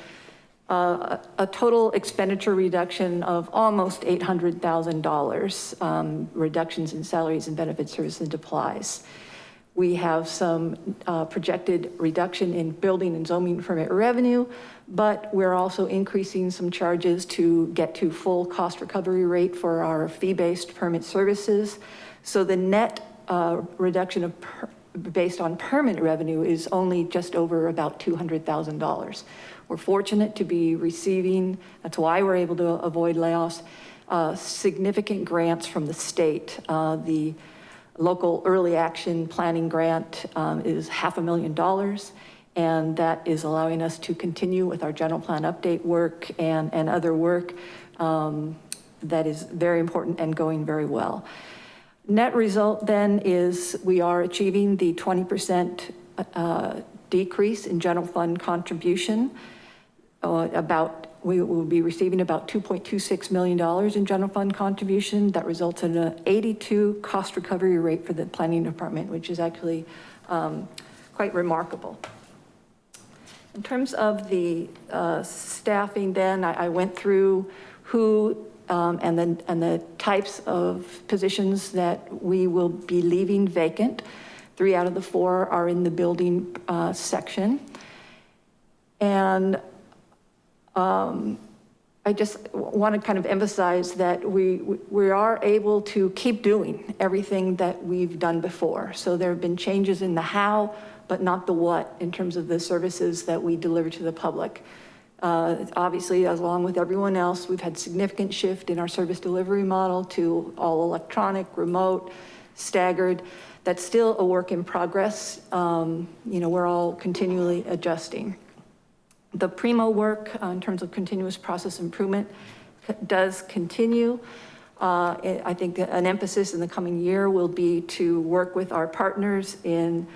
Uh, a total expenditure reduction of almost $800,000, um, reductions in salaries and benefits, services and supplies. We have some uh, projected reduction in building and zoning permit revenue, but we're also increasing some charges to get to full cost recovery rate for our fee-based permit services. So the net uh, reduction of per based on permit revenue is only just over about $200,000. We're fortunate to be receiving, that's why we're able to avoid layoffs, uh, significant grants from the state. Uh, the local early action planning grant um, is half a million dollars. And that is allowing us to continue with our general plan update work and, and other work um, that is very important and going very well. Net result then is we are achieving the 20% uh, decrease in general fund contribution. Uh, about, we will be receiving about $2.26 million in general fund contribution. That results in an 82 cost recovery rate for the planning department, which is actually um, quite remarkable. In terms of the uh, staffing then, I, I went through who um, and, then, and the types of positions that we will be leaving vacant. Three out of the four are in the building uh, section. And um, I just want to kind of emphasize that we, we are able to keep doing everything that we've done before. So there have been changes in the how, but not the what in terms of the services that we deliver to the public. Uh, obviously, along with everyone else, we've had significant shift in our service delivery model to all electronic, remote, staggered. That's still a work in progress. Um, you know, we're all continually adjusting. The Primo work uh, in terms of continuous process improvement does continue. Uh, I think an emphasis in the coming year will be to work with our partners in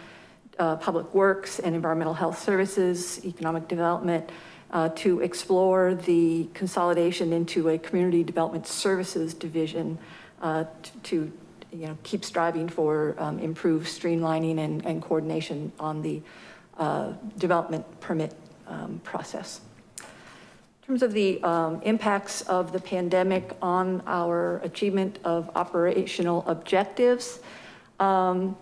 uh, public works and environmental health services, economic development, uh, to explore the consolidation into a community development services division uh, to, you know, keep striving for um, improved streamlining and, and, coordination on the uh, development permit um, process. In terms of the um, impacts of the pandemic on our achievement of operational objectives, um,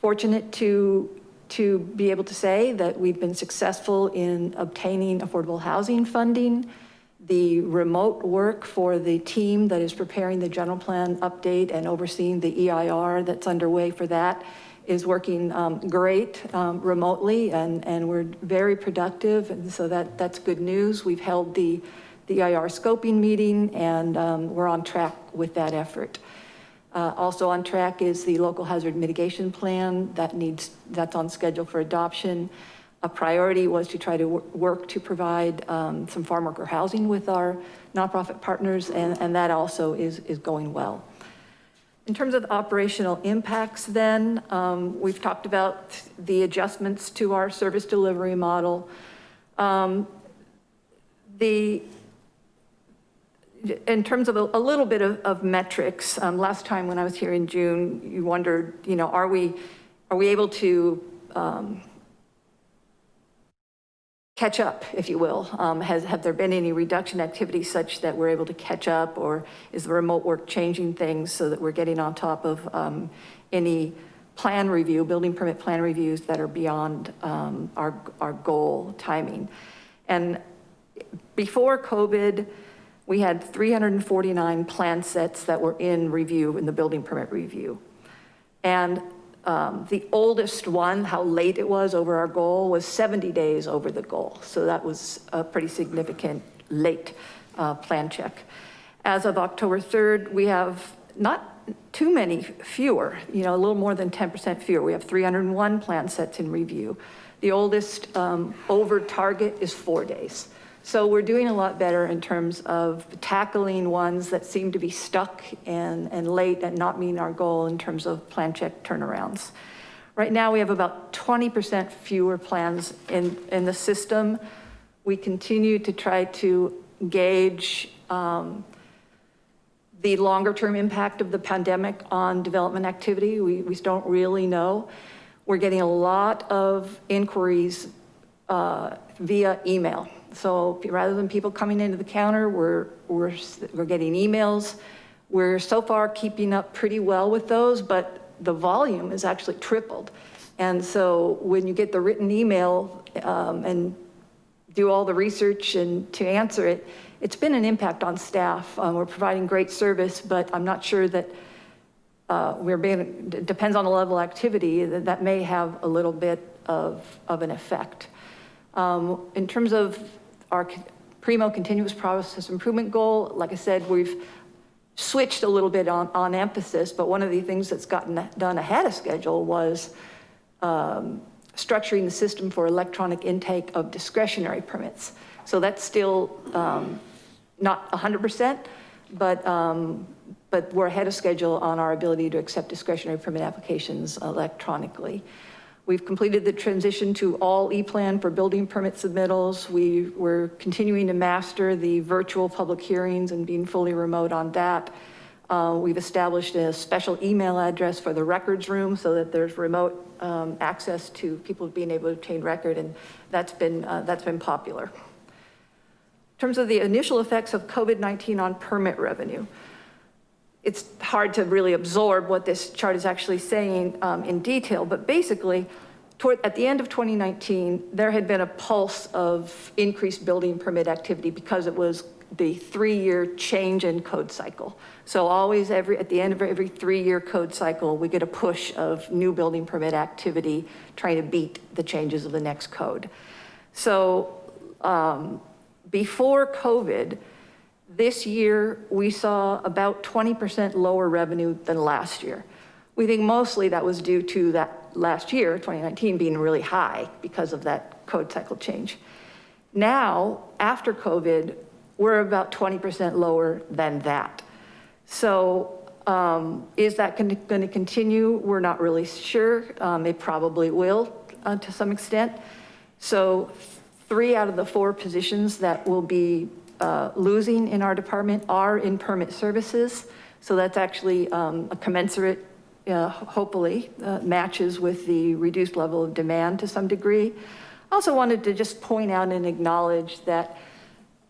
fortunate to to be able to say that we've been successful in obtaining affordable housing funding. The remote work for the team that is preparing the general plan update and overseeing the EIR that's underway for that is working um, great um, remotely and, and we're very productive. And so that, that's good news. We've held the, the EIR scoping meeting and um, we're on track with that effort. Uh, also on track is the local hazard mitigation plan that needs, that's on schedule for adoption. A priority was to try to work to provide um, some farm worker housing with our nonprofit partners, and, and that also is, is going well. In terms of operational impacts then, um, we've talked about the adjustments to our service delivery model. Um, the in terms of a, a little bit of, of metrics, um, last time when I was here in June, you wondered, you know, are we, are we able to um, catch up, if you will? Um, has, have there been any reduction activity such that we're able to catch up or is the remote work changing things so that we're getting on top of um, any plan review, building permit plan reviews that are beyond um, our, our goal timing? And before COVID, we had 349 plan sets that were in review in the building permit review. And um, the oldest one, how late it was over our goal, was 70 days over the goal. So that was a pretty significant late uh, plan check. As of October 3rd, we have not too many fewer, you know, a little more than 10% fewer. We have 301 plan sets in review. The oldest um, over target is four days. So we're doing a lot better in terms of tackling ones that seem to be stuck and, and late and not meeting our goal in terms of plan check turnarounds. Right now, we have about 20% fewer plans in, in the system. We continue to try to gauge um, the longer term impact of the pandemic on development activity. We, we don't really know. We're getting a lot of inquiries uh, via email. So rather than people coming into the counter, we're, we're, we're getting emails. We're so far keeping up pretty well with those, but the volume has actually tripled. And so when you get the written email um, and do all the research and to answer it, it's been an impact on staff. Um, we're providing great service, but I'm not sure that uh, we're being, depends on the level of activity, that, that may have a little bit of, of an effect. Um, in terms of our Primo continuous process improvement goal, like I said, we've switched a little bit on, on emphasis, but one of the things that's gotten done ahead of schedule was um, structuring the system for electronic intake of discretionary permits. So that's still um, not 100%, but, um, but we're ahead of schedule on our ability to accept discretionary permit applications electronically. We've completed the transition to all E-plan for building permit submittals. We were continuing to master the virtual public hearings and being fully remote on that. Uh, we've established a special email address for the records room so that there's remote um, access to people being able to obtain record and that's been, uh, that's been popular. In terms of the initial effects of COVID-19 on permit revenue, it's hard to really absorb what this chart is actually saying um, in detail, but basically, toward, at the end of 2019, there had been a pulse of increased building permit activity because it was the three-year change in code cycle. So always every, at the end of every three-year code cycle, we get a push of new building permit activity trying to beat the changes of the next code. So um, before COVID, this year, we saw about 20% lower revenue than last year. We think mostly that was due to that last year, 2019, being really high because of that code cycle change. Now, after COVID, we're about 20% lower than that. So um, is that going to continue? We're not really sure. Um, it probably will uh, to some extent. So three out of the four positions that will be uh, losing in our department are in permit services. So that's actually um, a commensurate, uh, hopefully, uh, matches with the reduced level of demand to some degree. I also wanted to just point out and acknowledge that,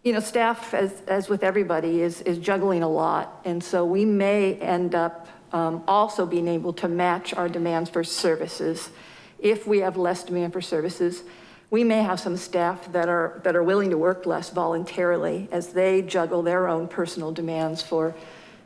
you know, staff, as, as with everybody, is, is juggling a lot. And so we may end up um, also being able to match our demands for services if we have less demand for services we may have some staff that are, that are willing to work less voluntarily as they juggle their own personal demands for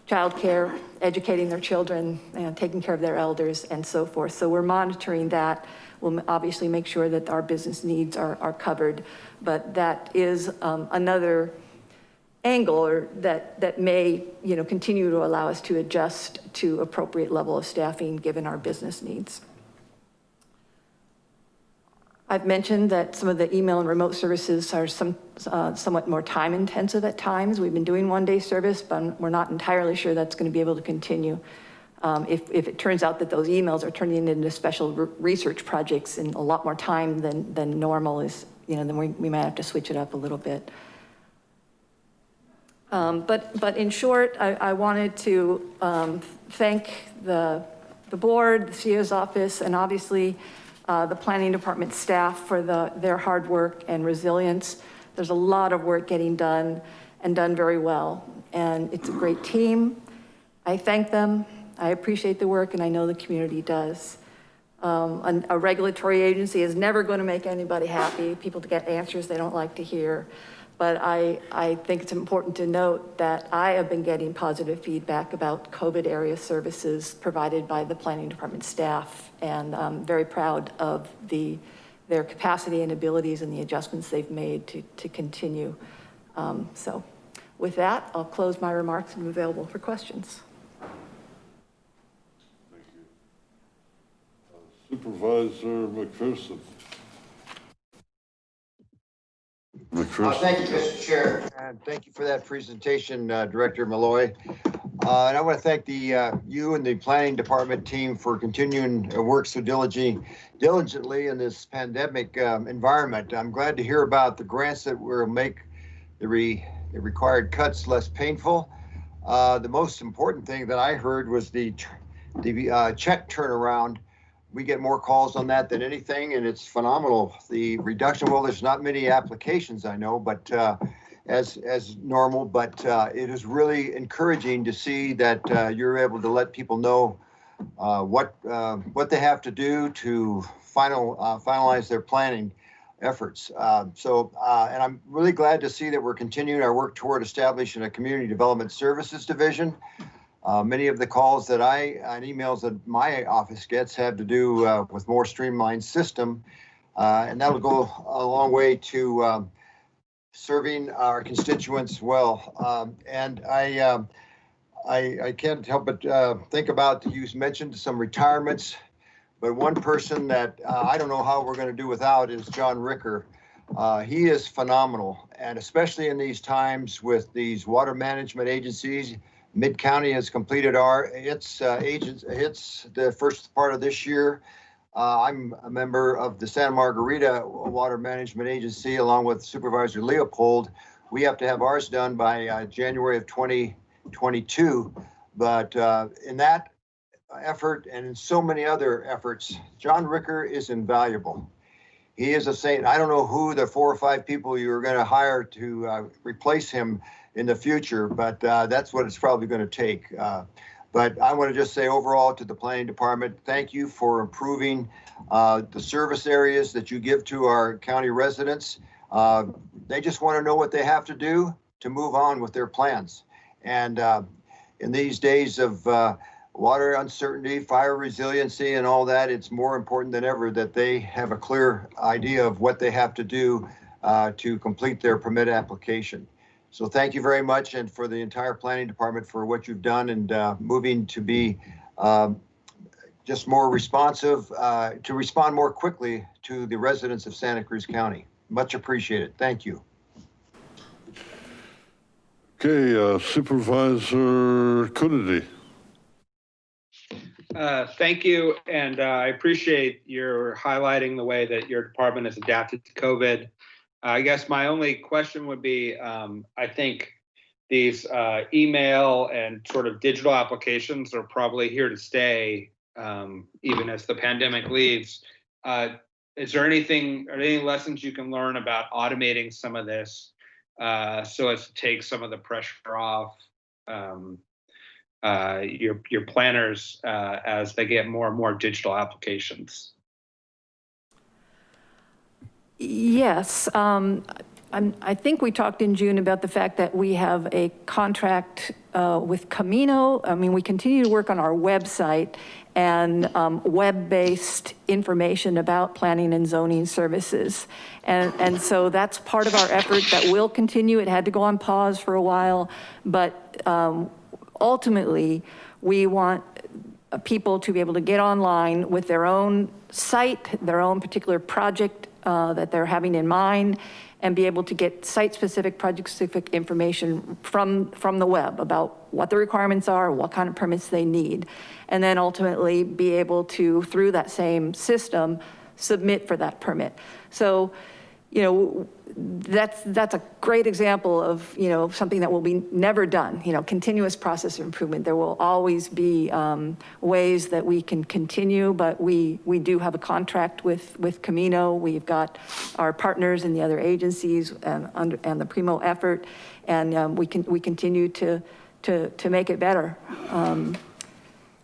childcare, educating their children, and taking care of their elders and so forth. So we're monitoring that. We'll obviously make sure that our business needs are, are covered, but that is um, another angle or that, that may you know, continue to allow us to adjust to appropriate level of staffing given our business needs. I've mentioned that some of the email and remote services are some, uh, somewhat more time intensive at times. We've been doing one day service, but we're not entirely sure that's gonna be able to continue. Um, if, if it turns out that those emails are turning into special re research projects in a lot more time than, than normal is, you know, then we, we might have to switch it up a little bit. Um, but, but in short, I, I wanted to um, thank the, the board, the CEO's office, and obviously uh, the planning department staff for the, their hard work and resilience. There's a lot of work getting done and done very well. And it's a great team. I thank them. I appreciate the work and I know the community does. Um, a, a regulatory agency is never going to make anybody happy, people to get answers they don't like to hear. But I, I think it's important to note that I have been getting positive feedback about COVID area services provided by the planning department staff. And I'm very proud of the, their capacity and abilities and the adjustments they've made to, to continue. Um, So with that, I'll close my remarks and be available for questions. Supervisor McPherson. Uh, Thank you, Mr. Chair, and thank you for that presentation, uh, Director Molloy. Uh, And I want to thank the, uh, you and the planning department team for continuing to work so diligently, diligently in this pandemic um, environment. I'm glad to hear about the grants that will make the re, the required cuts less painful. Uh, The most important thing that I heard was the, the uh, check turnaround we get more calls on that than anything, and it's phenomenal. The reduction, well, there's not many applications I know, but uh, as as normal, but uh, it is really encouraging to see that uh, you're able to let people know uh, what uh, what they have to do to final uh, finalize their planning efforts. Uh, so, and I'm really glad to see that we're continuing our work toward establishing a community development services division. Uh, many of the calls that I, and emails that my office gets have to do uh, with more streamlined system. Uh, and that'll go a long way to um, serving our constituents well. Um, and I, um, I, I can't help but uh, think about, you mentioned some retirements, but one person that uh, I don't know how we're going to do without is John Ricker. Uh, he is phenomenal, and especially in these times with these water management agencies, Mid-County has completed our, its uh, agents, its the first part of this year. Uh, I'm a member of the Santa Margarita Water Management Agency along with Supervisor Leopold. We have to have ours done by uh, January of 2022. But uh, in that effort and in so many other efforts, John Ricker is invaluable. He is a saint. I don't know who the four or five people you're going to hire to uh, replace him in the future, but uh, that's what it's probably going to take. Uh, but I want to just say overall to the planning department, thank you for improving uh, the service areas that you give to our county residents. Uh, they just want to know what they have to do to move on with their plans. And uh, in these days of uh, water uncertainty, fire resiliency, and all that, it's more important than ever that they have a clear idea of what they have to do to complete their permit application. So thank you very much and for the entire planning department for what you've done and uh, moving to be um, just more responsive, uh, to respond more quickly to the residents of Santa Cruz County. Much appreciated. Thank you. Okay, uh, Supervisor Coonerty. Uh, Thank you, and uh, I appreciate your highlighting the way that your department has adapted to COVID. I guess my only question would be, um, I think these uh, email and sort of digital applications are probably here to stay, um, even as the pandemic leaves. Uh, Is there anything, are there any lessons you can learn about automating some of this uh, so as to take some of the pressure off um, uh, your your planners uh, as they get more and more digital applications. Yes, um, I think we talked in June about the fact that we have a contract uh, with Camino. I mean, we continue to work on our website and um, web-based information about planning and zoning services. And, and so that's part of our effort that will continue. It had to go on pause for a while, but um, ultimately, we want uh, people to be able to get online with their own site, their own particular project uh, that they're having in mind, and be able to get site-specific, project-specific information from, from the web about what the requirements are, what kind of permits they need. And then ultimately be able to, through that same system, submit for that permit. So, you know, that's, that's a great example of, you know, something that will be never done, you know, continuous process of improvement. There will always be um, ways that we can continue, but we, we do have a contract with, with Camino. We've got our partners in the other agencies and, under, and the Primo effort. And um, we can, we continue to, to, to make it better, um,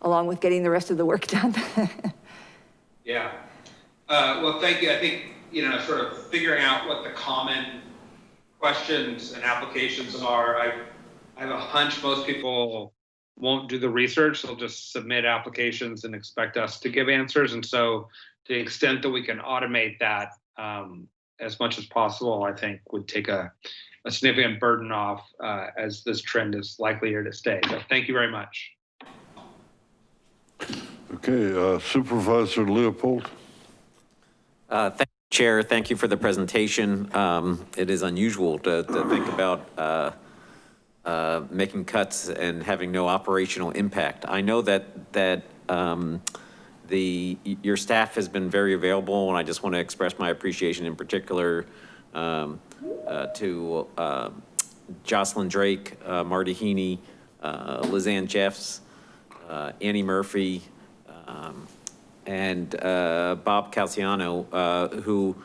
along with getting the rest of the work done. Yeah. Uh, well, thank you. I think you know, sort of figuring out what the common questions and applications are, I, I have a hunch most people won't do the research. They'll just submit applications and expect us to give answers. And so to the extent that we can automate that um, as much as possible, I think would take a, a significant burden off uh, as this trend is likely here to stay. So thank you very much. Okay, uh, Supervisor Leopold? Uh, Thank you, Chair. Thank you for the presentation. Um, It is unusual to, to think about uh, uh, making cuts and having no operational impact. I know that, that um, the, your staff has been very available, and I just want to express my appreciation in particular um, uh, to uh, Jocelyn Drake, uh, Marty Heaney, uh, Lizanne Jeffs, Annie Murphy, um, and uh, Bob Calciano, uh, who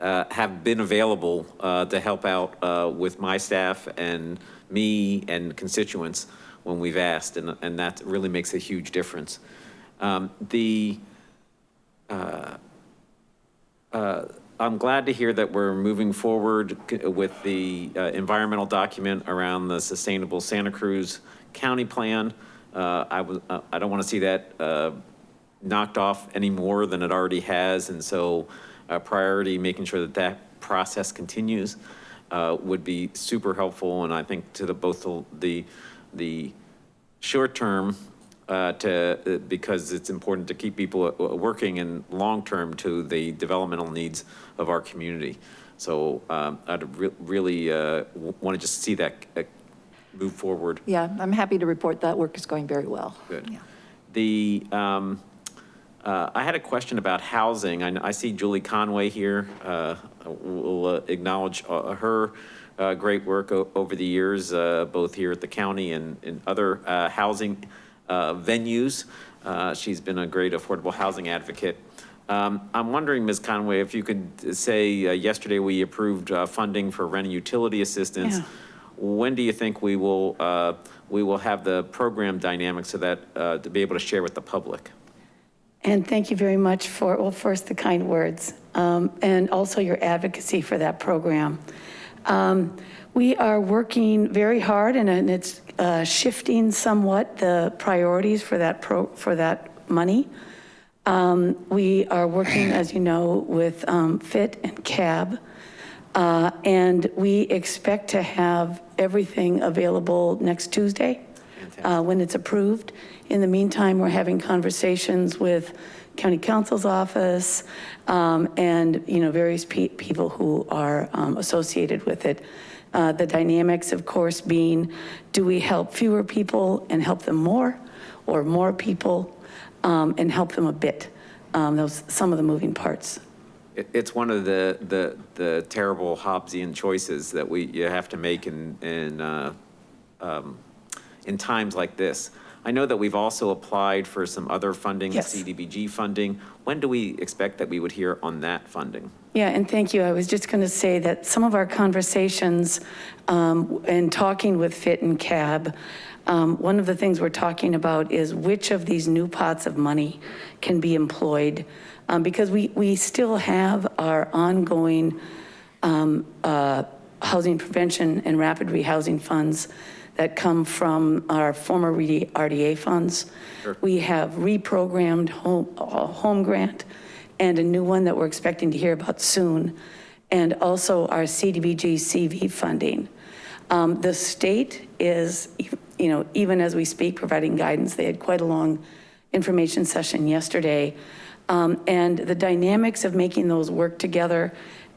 uh, have been available uh, to help out uh, with my staff and me and constituents when we've asked, and, and that really makes a huge difference. Um, The, I'm glad to hear that we're moving forward with the environmental document around the sustainable Santa Cruz County plan. I was, I don't want to see that knocked off any more than it already has. And so uh, priority, making sure that that process continues uh, would be super helpful. And I think to the, both the- the, the short term uh, to, uh, because it's important to keep people uh, working and long-term to the developmental needs of our community. So um, I'd re- really want to just see that uh, move forward. Yeah, I'm happy to report that work is going very well. Good. Yeah. The, um, uh, I had a question about housing. I, I see Julie Conway here. Uh, we'll uh, acknowledge uh, her uh, great work o- over the years, uh, both here at the county and in other uh, housing uh, venues. Uh, she's been a great affordable housing advocate. Um, I'm wondering, Ms. Conway, if you could say, uh, yesterday we approved uh, funding for rent and utility assistance. Yeah. When do you think we will, uh, we will have the program dynamics so that, uh, to be able to share with the public? And thank you very much for, well, first, the kind words, um, and also your advocacy for that program. Um, We are working very hard, and- and it's uh, shifting somewhat the priorities for that pro, for that money. Um, We are working, as you know, with um, FIT and CAB, uh, and we expect to have everything available next Tuesday uh, when it's approved. In the meantime, we're having conversations with county counsel's office um, and, you know, various pe- people who are um, associated with it. Uh, The dynamics, of course, being, do we help fewer people and help them more? Or more people um, and help them a bit? Um, Those, some of the moving parts. It, it's one of the, the, the terrible Hobbesian choices that we, you have to make in, in, uh, um, in times like this. I know that we've also applied for some other funding, Yes. CDBG funding. When do we expect that we would hear on that funding? Yeah, and thank you. I was just going to say that some of our conversations um, and talking with Fit and Cab, um, one of the things we're talking about is which of these new pots of money can be employed. Um, Because we, we still have our ongoing um, uh, housing prevention and rapid rehousing funds that come from our former RDA funds. We have reprogrammed home, uh, home grant and a new one that we're expecting to hear about soon. And also our CDBG CV funding. Um, The state is, you know, even as we speak, providing guidance. They had quite a long information session yesterday. Um, And the dynamics of making those work together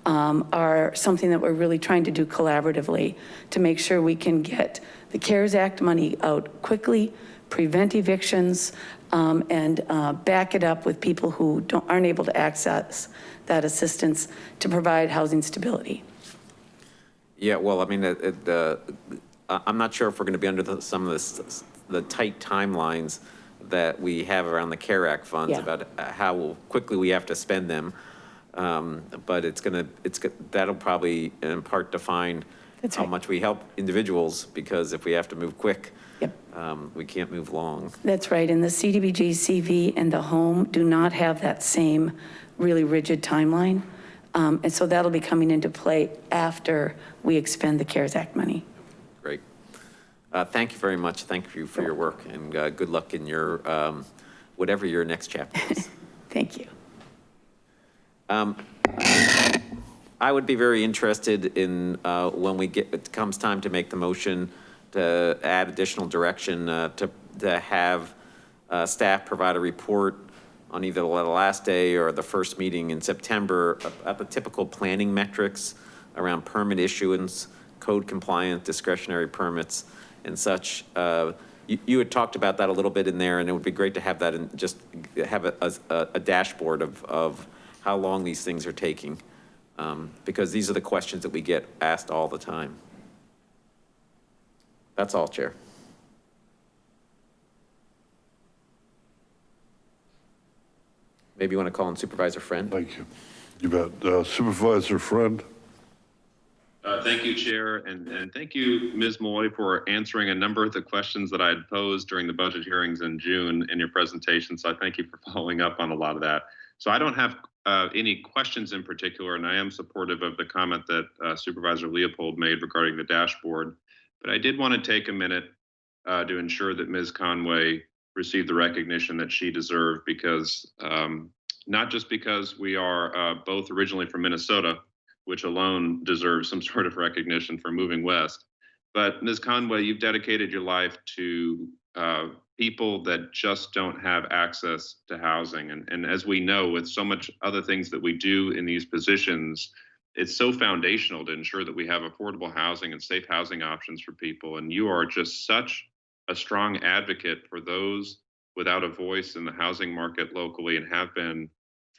um, are something that we're really trying to do collaboratively to make sure we can get the CARES Act money out quickly, prevent evictions, um, and uh, back it up with people who don't, aren't able to access that assistance to provide housing stability. Yeah, well, I mean, it, it, uh, I'm not sure if we're going to be under the, some of this, the tight timelines that we have around the CARE Act funds Yeah. about uh, how quickly we have to spend them. Um, But it's going to, it's, that'll probably in part define That's how right. much we help individuals, because if we have to move quick, Yep. um, we can't move long. That's right, and the CDBG, CV, and the home do not have that same really rigid timeline. Um, And so that'll be coming into play after we expend the CARES Act money. Great. Uh, Thank you very much. Thank you for your work and uh, good luck in your, um, whatever your next chapter is. Thank you. I would be very interested in, uh, when we get, it comes time to make the motion to add additional direction, uh, to, to have uh, staff provide a report on either the last day or the first meeting in September at the typical planning metrics around permit issuance, code compliance, discretionary permits and such. Uh, You, you had talked about that a little bit in there, and it would be great to have that and just have a, a, a dashboard of, of how long these things are taking. Um, because these are the questions that we get asked all the time. That's all, Chair. Maybe you want to call in Supervisor Friend? Thank you. You bet. Uh, Supervisor Friend? Uh, Thank you, Chair, and, and thank you, Ms. Molloy, for answering a number of the questions that I had posed during the budget hearings in June in your presentation. So I thank you for following up on a lot of that. So I don't have uh, any questions in particular, and I am supportive of the comment that uh, Supervisor Leopold made regarding the dashboard. But I did want to take a minute uh, to ensure that Ms. Conway received the recognition that she deserved because um, not just because we are uh, both originally from Minnesota, which alone deserves some sort of recognition for moving west. But Ms. Conway, you've dedicated your life to people that just don't have access to housing. And, and as we know, with so much other things that we do in these positions, it's so foundational to ensure that we have affordable housing and safe housing options for people. And you are just such a strong advocate for those without a voice in the housing market locally and have been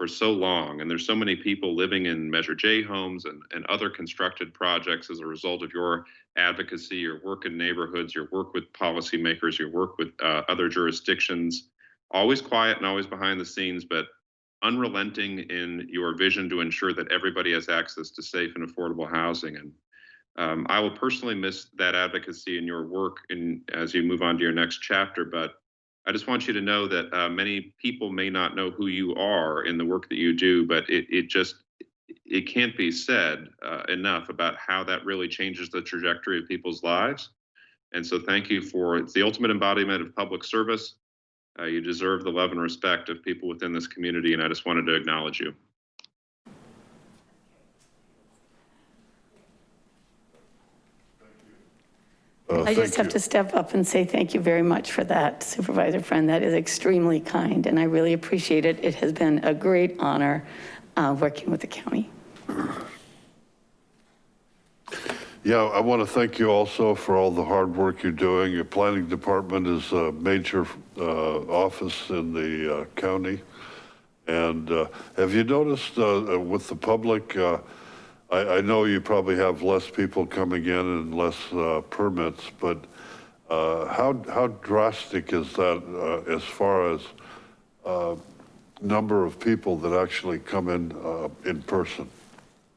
for so long. And there's so many people living in Measure J homes and, and other constructed projects as a result of your advocacy, your work in neighborhoods, your work with policymakers, your work with uh, other jurisdictions, always quiet and always behind the scenes, but unrelenting in your vision to ensure that everybody has access to safe and affordable housing. And um, I will personally miss that advocacy and your work in, as you move on to your next chapter, but I just want you to know that uh, many people may not know who you are in the work that you do, but it, it just, it can't be said uh, enough about how that really changes the trajectory of people's lives. And so thank you for, it's the ultimate embodiment of public service. Uh, you deserve the love and respect of people within this community, and I just wanted to acknowledge you. I just have you. to step up and say thank you very much for that, Supervisor Friend. That is extremely kind, and I really appreciate it. It has been a great honor uh, working with the county. Yeah, I want to thank you also for all the hard work you're doing. Your planning department is a major uh, office in the uh, county. And uh, have you noticed uh, with the public, uh, I, know you probably have less people coming in and less uh, permits, but uh, how, how drastic is that uh, as far as uh, number of people that actually come in uh, in person?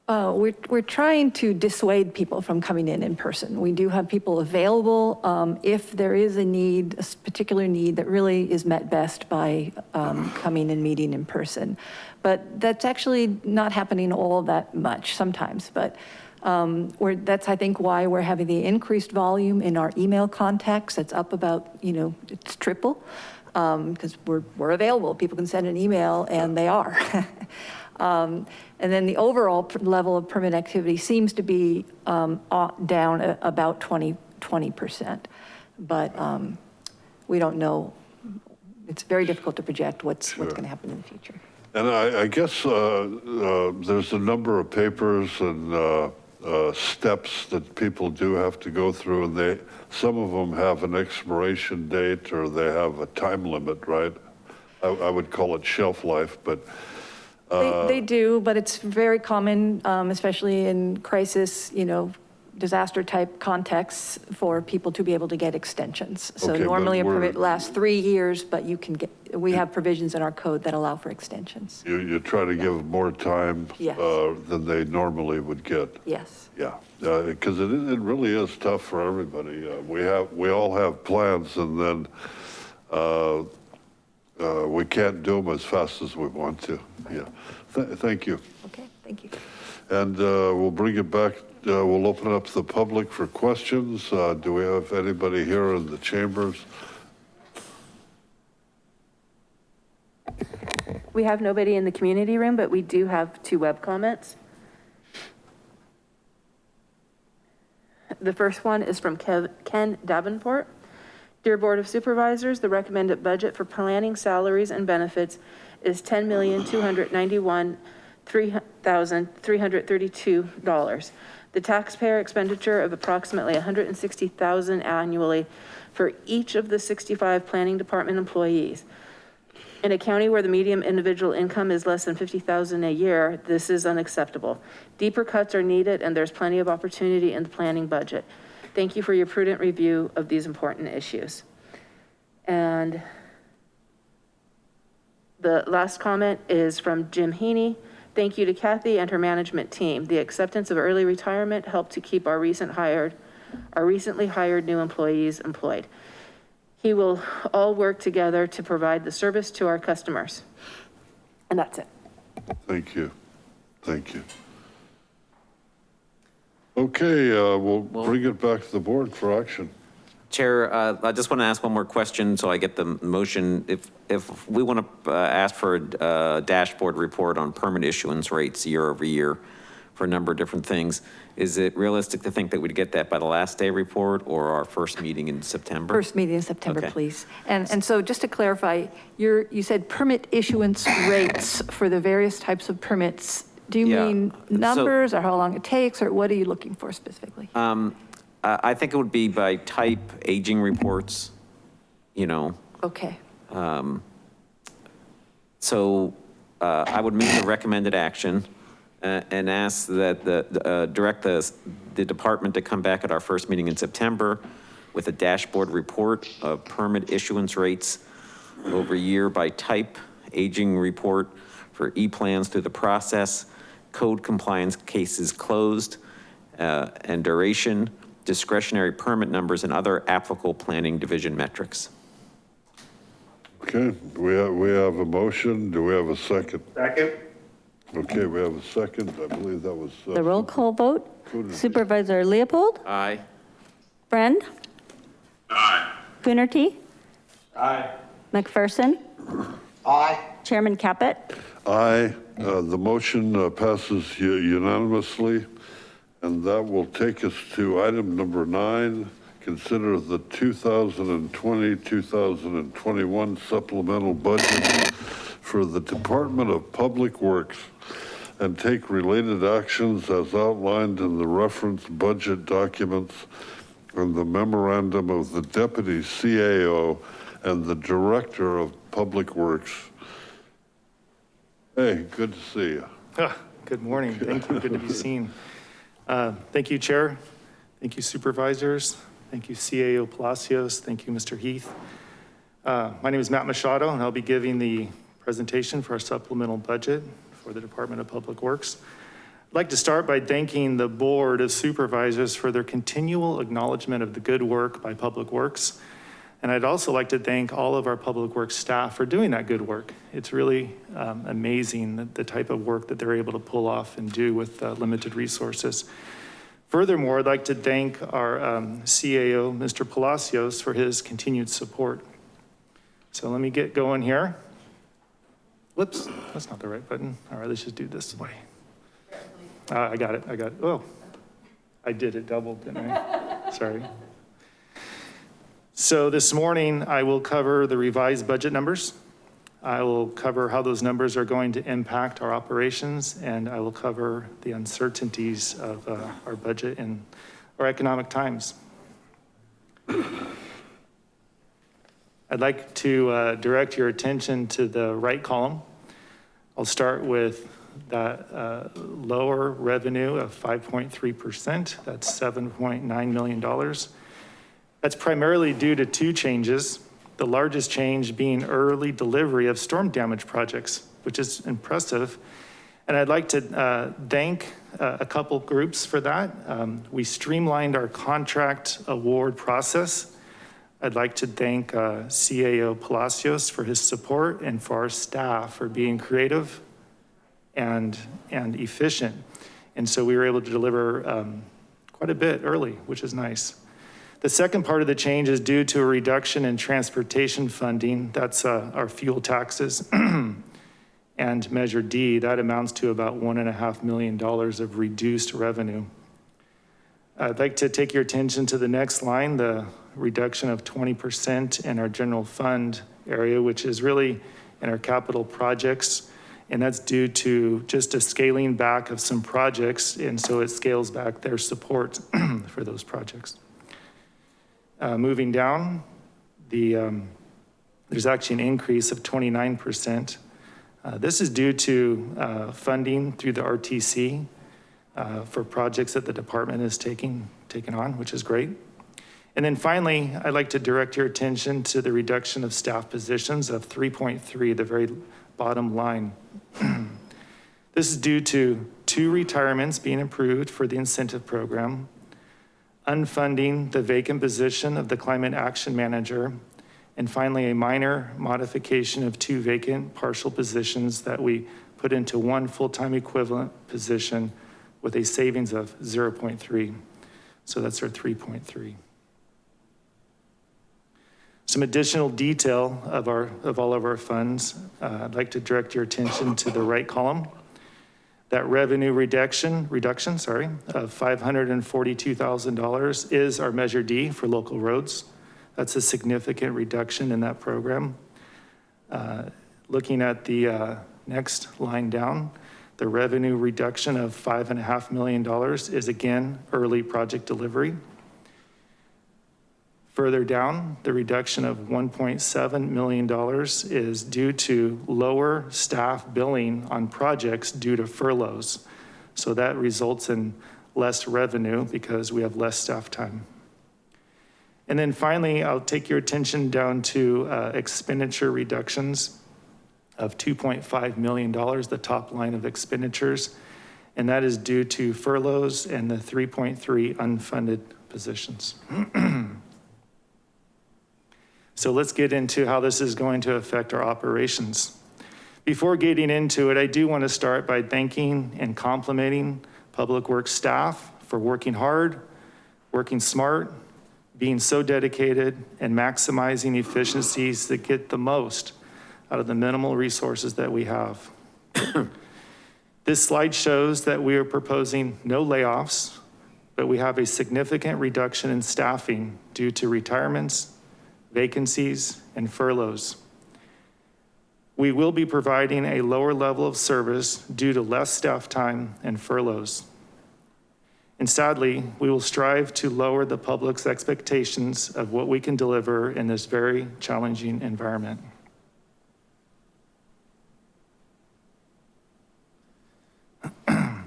Uh, We're, we're trying to dissuade people from coming in in person. We do have people available um, if there is a need, a particular need that really is met best by um, coming and meeting in person. But that's actually not happening all that much sometimes, but um, we're, that's, I think, why we're having the increased volume in our email contacts. It's up about, you know, it's triple because we're, we're available. People can send an email and they are. Um, And then the overall level of permit activity seems to be um, down a- about 20, 20%. But um, we don't know, it's very difficult to project what's, what's going to happen in the future. And I, I guess uh, uh, there's a number of papers and uh, uh, steps that people do have to go through, and they, some of them have an expiration date or they have a time limit, right? I, I would call it shelf life, but They, they do, but it's very common, um, especially in crisis, you know, disaster type contexts for people to be able to get extensions. So Okay, normally a permit lasts three years, but you can get, we have provisions in our code that allow for extensions. you, you try to give more time Yes. uh, than they normally would get. Yes. Yeah, because it, is- it really is tough for everybody. Uh, We have, we all have plans and then uh, uh, we can't do them as fast as we want to. Yeah, Th- thank you. Okay, thank you. And uh, we'll bring it back, uh, uh, we'll open up to the public for questions. Uh, do we have anybody here in the chambers? We have nobody in the community room, but we do have two web comments. The first one is from Kev Ken Davenport. Dear Board of Supervisors, the recommended budget for planning salaries and benefits is $10,291,332. The taxpayer expenditure of approximately hundred and sixty thousand annually for each of the sixty-five planning department employees. In a county where the median individual income is less than 50,000 a year, this is unacceptable. Deeper cuts are needed and there's plenty of opportunity in the planning budget. Thank you for your prudent review of these important issues. And the last comment is from Jim Heaney. Thank you to Kathy and her management team. The acceptance of early retirement helped to keep our recent hired, our recently hired new employees employed. He will all work together to provide the service to our customers. And that's it. Thank you. Thank you. Okay, uh, we'll bring it back to the board for action. Chair, uh, I just want to ask one more question so I get the motion. If, if we want to ask for a uh, dashboard report on permit issuance rates year over year for a number of different things, is it realistic to think that we'd get that by the last day report or our first meeting in September? First meeting in September, Okay. please. And, and so just to clarify, you're, you said permit issuance rates for the various types of permits. Do you Yeah, mean so- numbers or how long it takes, or what are you looking for specifically? Um, I, I think it would be by type, aging reports, you know, Okay, Um, So uh, I would make the recommended action uh, and ask that the, the, uh, direct the, the department to come back at our first meeting in September with a dashboard report of permit issuance rates over year by type, aging report for E-plans through the process, code compliance cases closed, uh, and duration, discretionary permit numbers, and other applicable planning division metrics. Okay, we have, we have a motion. Do we have a second? Second. Okay, we have a second. I believe that was. uh, The roll call vote, Coonerty. Supervisor Leopold, Aye. Friend. Aye. Coonerty, Aye. McPherson, Aye. Chairman Caput. Aye, uh, the motion uh, passes u- unanimously. And that will take us to item number nine. Consider the 2020, 2021 supplemental budget for the Department of Public Works and take related actions as outlined in the reference budget documents and the memorandum of the Deputy CAO and the Director of Public Works. Hey, good to see you. Ah, Good morning. Thank you. Good to be seen. Uh, Thank you, Chair. Thank you, Supervisors. Thank you, CAO Palacios. Thank you, Mr. Heath. Uh, My name is Matt Machado, and I'll be giving the presentation for our supplemental budget for the Department of Public Works. I'd like to start by thanking the Board of Supervisors for their continual acknowledgement of the good work by Public Works. And I'd also like to thank all of our Public Works staff for doing that good work. It's really um, amazing the- the type of work that they're able to pull off and do with uh, limited resources. Furthermore, I'd like to thank our um, CAO, Mr. Palacios, for his continued support. So let me get going here. Whoops, that's not the right button. All right, let's just do this way. Ah, I got it, I got it. Oh, I did it double, didn't I? Sorry. So this morning, I will cover the revised budget numbers. I will cover how those numbers are going to impact our operations, and I will cover the uncertainties of uh, our budget in our economic times. I'd like to uh, direct your attention to the right column. I'll start with that uh, lower revenue of 5.3%. That's $7.9 million. That's primarily due to two changes. The largest change being early delivery of storm damage projects, which is impressive. And I'd like to uh, thank uh, a couple groups for that. Um, We streamlined our contract award process. I'd like to thank uh, CAO Palacios for his support and for our staff for being creative and, and efficient. And so we were able to deliver um, quite a bit early, which is nice. The second part of the change is due to a reduction in transportation funding. That's uh, our fuel taxes. And Measure D, that amounts to about one and a half million dollars of reduced revenue. I'd like to take your attention to the next line, the reduction of 20% in our general fund area, which is really in our capital projects. And that's due to just a scaling back of some projects. And so it scales back their support for those projects. Uh, moving down, the, um, there's actually an increase of 29%. Uh, this is due to uh, funding through the RTC uh, for projects that the department is taking, taking on, which is great. And then finally, I'd like to direct your attention to the reduction of staff positions of 3.3, the very bottom line. this is due to two retirements being approved for the incentive program, unfunding the vacant position of the climate action manager, and finally, a minor modification of two vacant partial positions that we put into one full-time equivalent position with a savings of 0.3. So that's our 3.3. Some additional detail of, our, of all of our funds. Uh, I'd like to direct your attention to the right column. That revenue reduction, reduction, sorry, of $542,000 is our Measure D for local roads. That's a significant reduction in that program. Uh, looking at the uh, next line down, the revenue reduction of five and a half million dollars is again early project delivery. Further down, the reduction of $1.7 million is due to lower staff billing on projects due to furloughs. So that results in less revenue because we have less staff time. And then finally, I'll take your attention down to uh, expenditure reductions of $2.5 million, the top line of expenditures. And that is due to furloughs and the 3.3 unfunded positions. so let's get into how this is going to affect our operations. Before getting into it, I do want to start by thanking and complimenting Public Works staff for working hard, working smart, being so dedicated and maximizing efficiencies that get the most out of the minimal resources that we have. this slide shows that we are proposing no layoffs, but we have a significant reduction in staffing due to retirements, vacancies, and furloughs. We will be providing a lower level of service due to less staff time and furloughs. And sadly, we will strive to lower the public's expectations of what we can deliver in this very challenging environment. I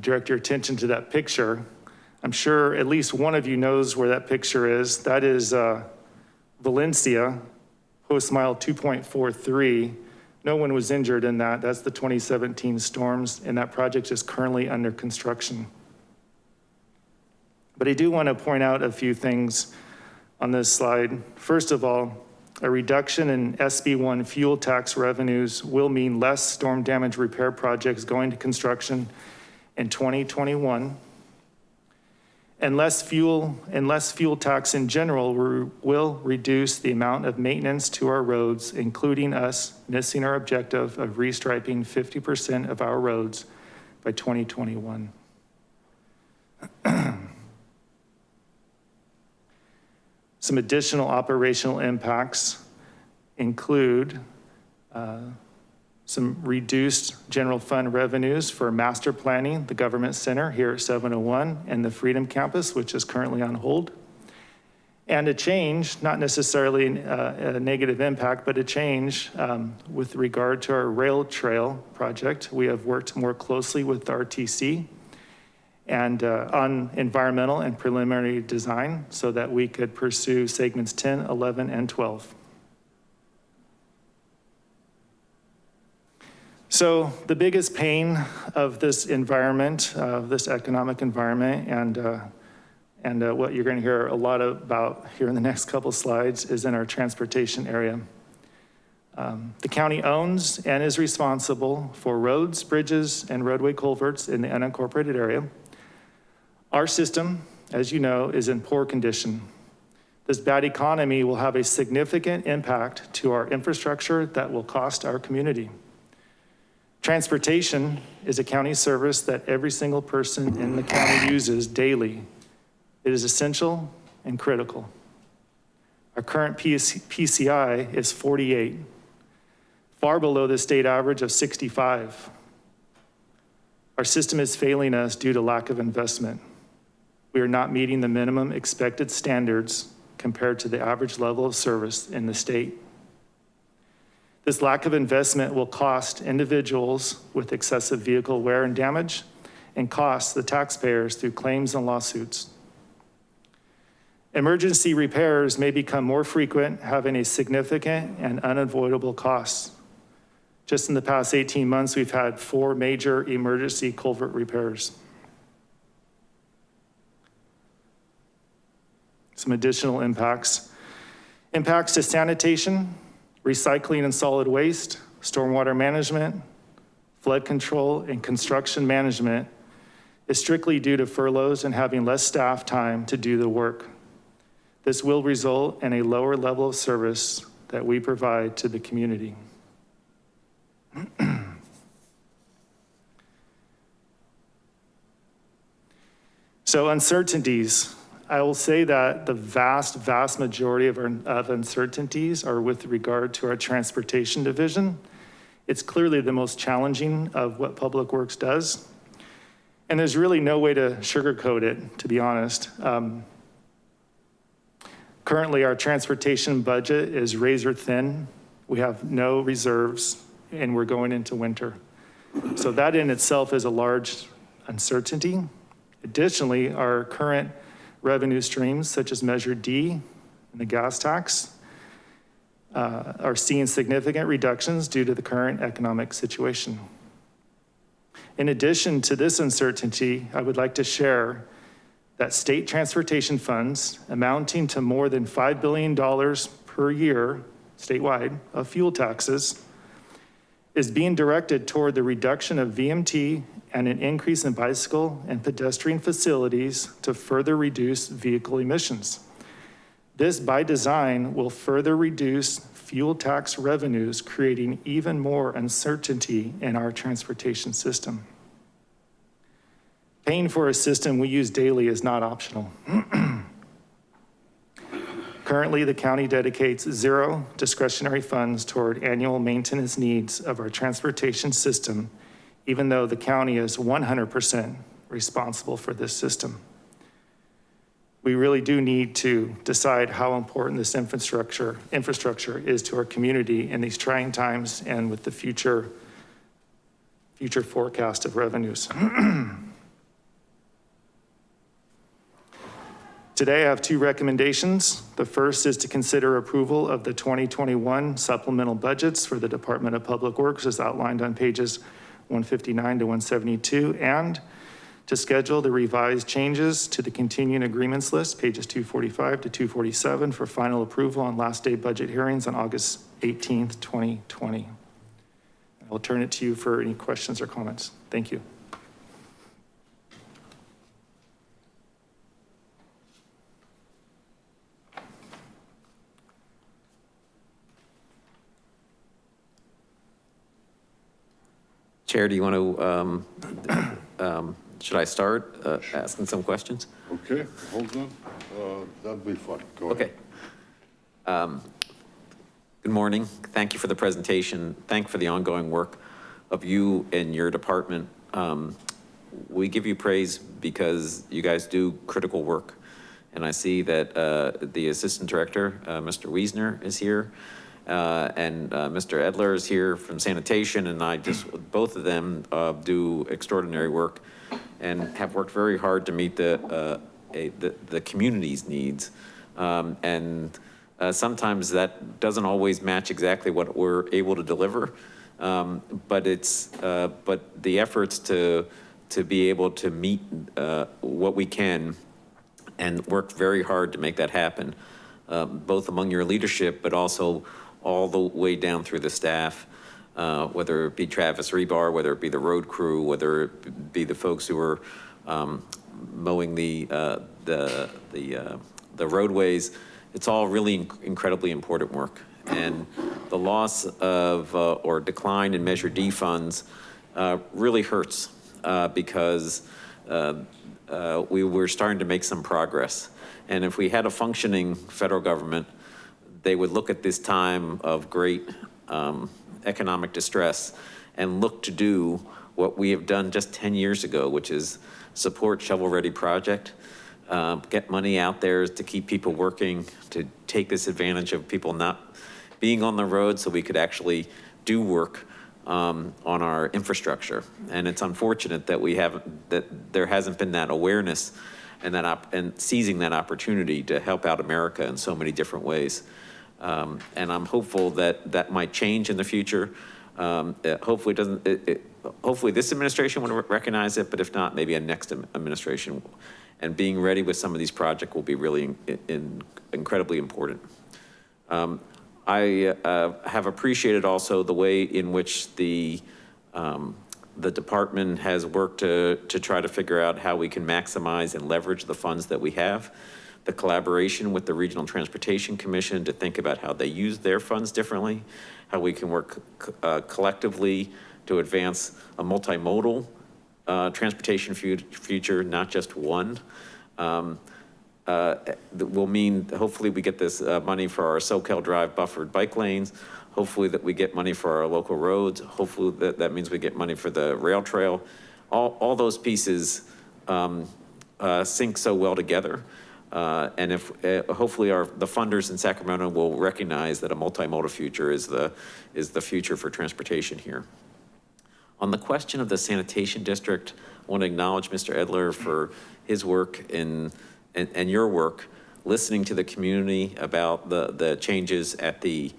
direct your attention to that picture. I'm sure at least one of you knows where that picture is. That is uh, Valencia, post mile 2.43. No one was injured in that. That's the 2017 storms, and that project is currently under construction. But I do want to point out a few things on this slide. First of all, a reduction in SB1 fuel tax revenues will mean less storm damage repair projects going to construction in 2021. And less fuel and less fuel tax in general will reduce the amount of maintenance to our roads, including us missing our objective of restriping 50% of our roads by 2021. Some additional operational impacts include uh, some reduced general fund revenues for master planning, the government center here at 701 and the Freedom Campus, which is currently on hold. And a change, not necessarily uh, a negative impact, but a change um, with regard to our rail trail project. We have worked more closely with RTC and uh, on environmental and preliminary design so that we could pursue segments 10, 11, and 12. So the biggest pain of this environment, of this economic environment and, uh, And uh, what you're going to hear a lot about here in the next couple slides is in our transportation area. Um, The county owns and is responsible for roads, bridges, and roadway culverts in the unincorporated area. Our system, as you know, is in poor condition. This bad economy will have a significant impact to our infrastructure that will cost our community. Transportation is a county service that every single person in the county uses daily. It is essential and critical. Our current PCI is 48, far below the state average of 65. Our system is failing us due to lack of investment. We are not meeting the minimum expected standards compared to the average level of service in the state. This lack of investment will cost individuals with excessive vehicle wear and damage and cost the taxpayers through claims and lawsuits. Emergency repairs may become more frequent, having a significant and unavoidable cost. Just in the past 18 months, we've had four major emergency culvert repairs. Some additional impacts. Impacts to sanitation, recycling and solid waste, stormwater management, flood control, and construction management is strictly due to furloughs and having less staff time to do the work. This will result in a lower level of service that we provide to the community. So uncertainties, I will say that the vast, vast majority of, our, of uncertainties are with regard to our transportation division. It's clearly the most challenging of what Public Works does. And there's really no way to sugarcoat it, to be honest. Um, currently, our transportation budget is razor thin. We have no reserves and we're going into winter. So that in itself is a large uncertainty. Additionally, our current revenue streams such as Measure D and the gas tax uh, are seeing significant reductions due to the current economic situation. In addition to this uncertainty, I would like to share that state transportation funds amounting to more than $5 billion per year statewide of fuel taxes is being directed toward the reduction of VMT and an increase in bicycle and pedestrian facilities to further reduce vehicle emissions. This by design will further reduce fuel tax revenues, creating even more uncertainty in our transportation system. Paying for a system we use daily is not optional. Currently, the county dedicates zero discretionary funds toward annual maintenance needs of our transportation system, even though the county is 100% responsible for this system. We really do need to decide how important this infrastructure, infrastructure is to our community in these trying times and with the future, future forecast of revenues. Today, I have two recommendations. The first is to consider approval of the 2021 supplemental budgets for the Department of Public Works as outlined on pages 159 to 172, and to schedule the revised changes to the continuing agreements list, pages 245 to 247, for final approval on last day budget hearings on August 18th, 2020. I'll turn it to you for any questions or comments. Thank you. Chair, do you want to, um, um, should I start uh, asking some questions? Okay, hold on. Uh, That'd be fun. Go ahead. Okay. Um, Good morning. Thank you for the presentation. Thank you for the ongoing work of you and your department. Um, We give you praise because you guys do critical work. And I see that uh, the Assistant Director, uh, Mr. Wiesner, is here. Uh, And uh, Mr. Edler is here from sanitation, and I just, both of them uh, do extraordinary work and have worked very hard to meet the, a- the, the community's needs. Um, And sometimes that doesn't always match exactly what we're able to deliver. Um, But it's, uh, but the efforts to, to be able to meet uh, what we can and worked very hard to make that happen, um, both among your leadership, but also all the way down through the staff, uh, whether it be Travis Rebar, whether it be the road crew, whether it be the folks who are um, mowing the, uh, the, the, uh, the roadways. It's all really inc- incredibly important work. And the loss of, uh, or decline in Measure D funds uh, really hurts because we were starting to make some progress. And if we had a functioning federal government, they would look at this time of great um, economic distress and look to do what we have done just 10 years ago, which is support shovel-ready project, um, get money out there to keep people working, to take this advantage of people not being on the road so we could actually do work um, on our infrastructure. And it's unfortunate that we haven't, that there hasn't been that awareness and that, and seizing that opportunity to help out America in so many different ways. Um, And I'm hopeful that that might change in the future. Um, it Hopefully doesn't, it, it, hopefully this administration will recognize it, but if not, maybe a next administration. And being ready with some of these projects will be really in- in- incredibly important. Um, I uh, have appreciated also the way in which the, um, the department has worked to, to try to figure out how we can maximize and leverage the funds that we have. The collaboration with the Regional Transportation Commission to think about how they use their funds differently, how we can work uh, collectively to advance a multimodal uh, transportation future, not just one. Um, uh, that will mean, hopefully we get this uh, money for our Soquel Drive buffered bike lanes. Hopefully that we get money for our local roads. Hopefully that, that means we get money for the rail trail. All, all those pieces um, uh, sync so well together. Uh, And if, uh, hopefully our, the funders in Sacramento will recognize that a multimodal future is the, is the future for transportation here. On the question of the sanitation district, I want to acknowledge Mr. Edler for his work in, and, and your work, listening to the community about the, the changes at the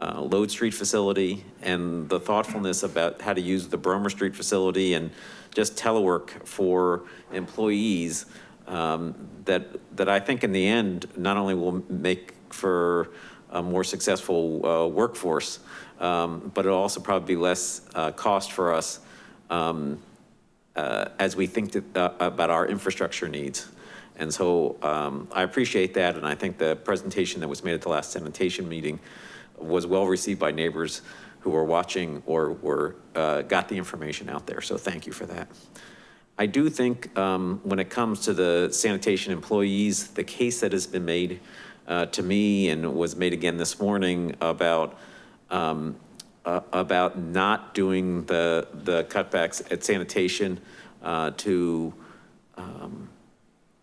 uh, Lode Street facility and the thoughtfulness about how to use the Brommer Street facility and just telework for employees um, that, that I think in the end, not only will make for a more successful uh, workforce, um, but it'll also probably be less uh, cost for us um, uh, as we think that, uh, about our infrastructure needs. And so um, I appreciate that, and I think the presentation that was made at the last sanitation meeting was well received by neighbors who were watching or were, uh, got the information out there, so thank you for that. I do think um, when it comes to the sanitation employees, the case that has been made uh, to me and was made again this morning about um, uh, about not doing the the cutbacks at sanitation uh, to um,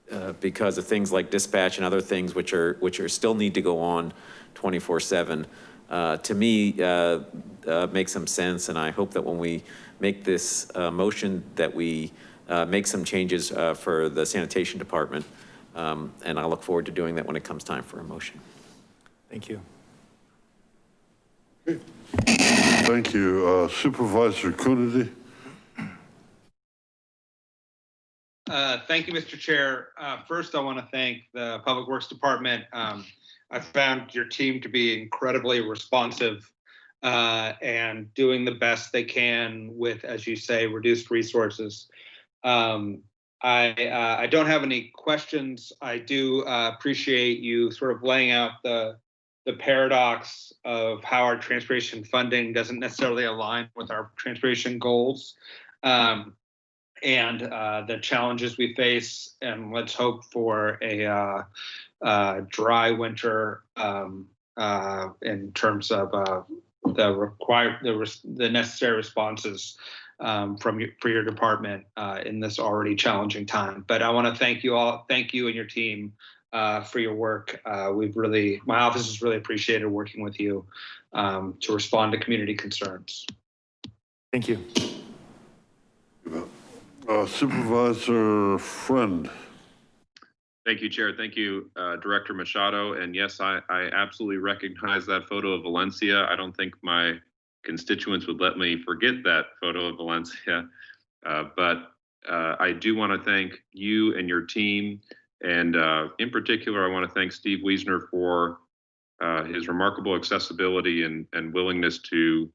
uh, because of things like dispatch and other things which are which are still need to go on 24 7 uh, to me uh, makes some sense. And I hope that when we make this motion that we make some changes uh, for the sanitation department um, and I look forward to doing that when it comes time for a motion. Thank you. Thank you. Uh, Supervisor Coonerty? Uh, Thank you, Mr. Chair. Uh, First, I want to thank the Public Works Department. Um, I found your team to be incredibly responsive uh, and doing the best they can with, as you say, reduced resources. Um, I, uh, I don't have any questions. I do uh, appreciate you sort of laying out the, the paradox of how our transportation funding doesn't necessarily align with our transportation goals. Um, and uh, the challenges we face, and let's hope for a uh, uh, dry winter um, uh, in terms of the required, the, the necessary responses um, from your, for your department uh, in this already challenging time. But I want to thank you all, thank you and your team uh, for your work. Uh, we've really, my office has really appreciated working with you um, to respond to community concerns. Thank you. Uh, Supervisor Friend? Thank you, Chair. Thank you, uh, Director Machado. And yes, I, I absolutely recognize that photo of Valencia. I don't think my constituents would let me forget that photo of Valencia. Uh, but uh, I do want to thank you and your team And uh, in particular, I want to thank Steve Wiesner for uh, his remarkable accessibility and, and willingness to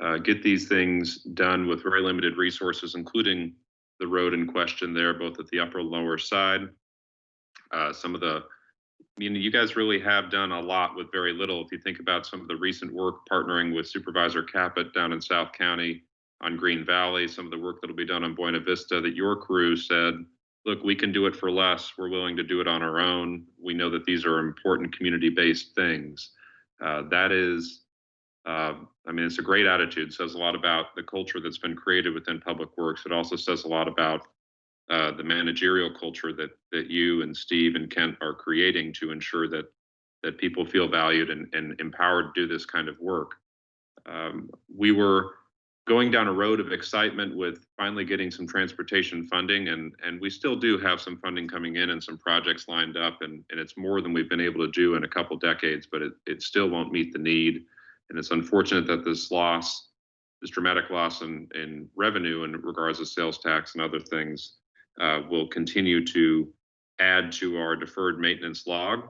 uh, get these things done with very limited resources, including the road in question there, both at the upper and lower side. Uh, some of the, mean, you guys really have done a lot with very little. If you think about some of the recent work partnering with Supervisor Caput down in South County on Green Valley, some of the work that'll be done on Buena Vista that your crew said, look, we can do it for less. We're willing to do it on our own. We know that these are important community-based things. Uh, that is, uh, I mean, it's a great attitude. Says a lot about the culture that's been created within Public Works. It also says a lot about uh, the managerial culture that that you and Steve and Kent are creating to ensure that that people feel valued and, and empowered to do this kind of work. Um, we were going down a road of excitement with finally getting some transportation funding and and we still do have some funding coming in and some projects lined up and, and it's more than we've been able to do in a couple decades, but it, it still won't meet the need. And it's unfortunate that this loss, this dramatic loss in, in revenue in regards to sales tax and other things uh, will continue to add to our deferred maintenance log.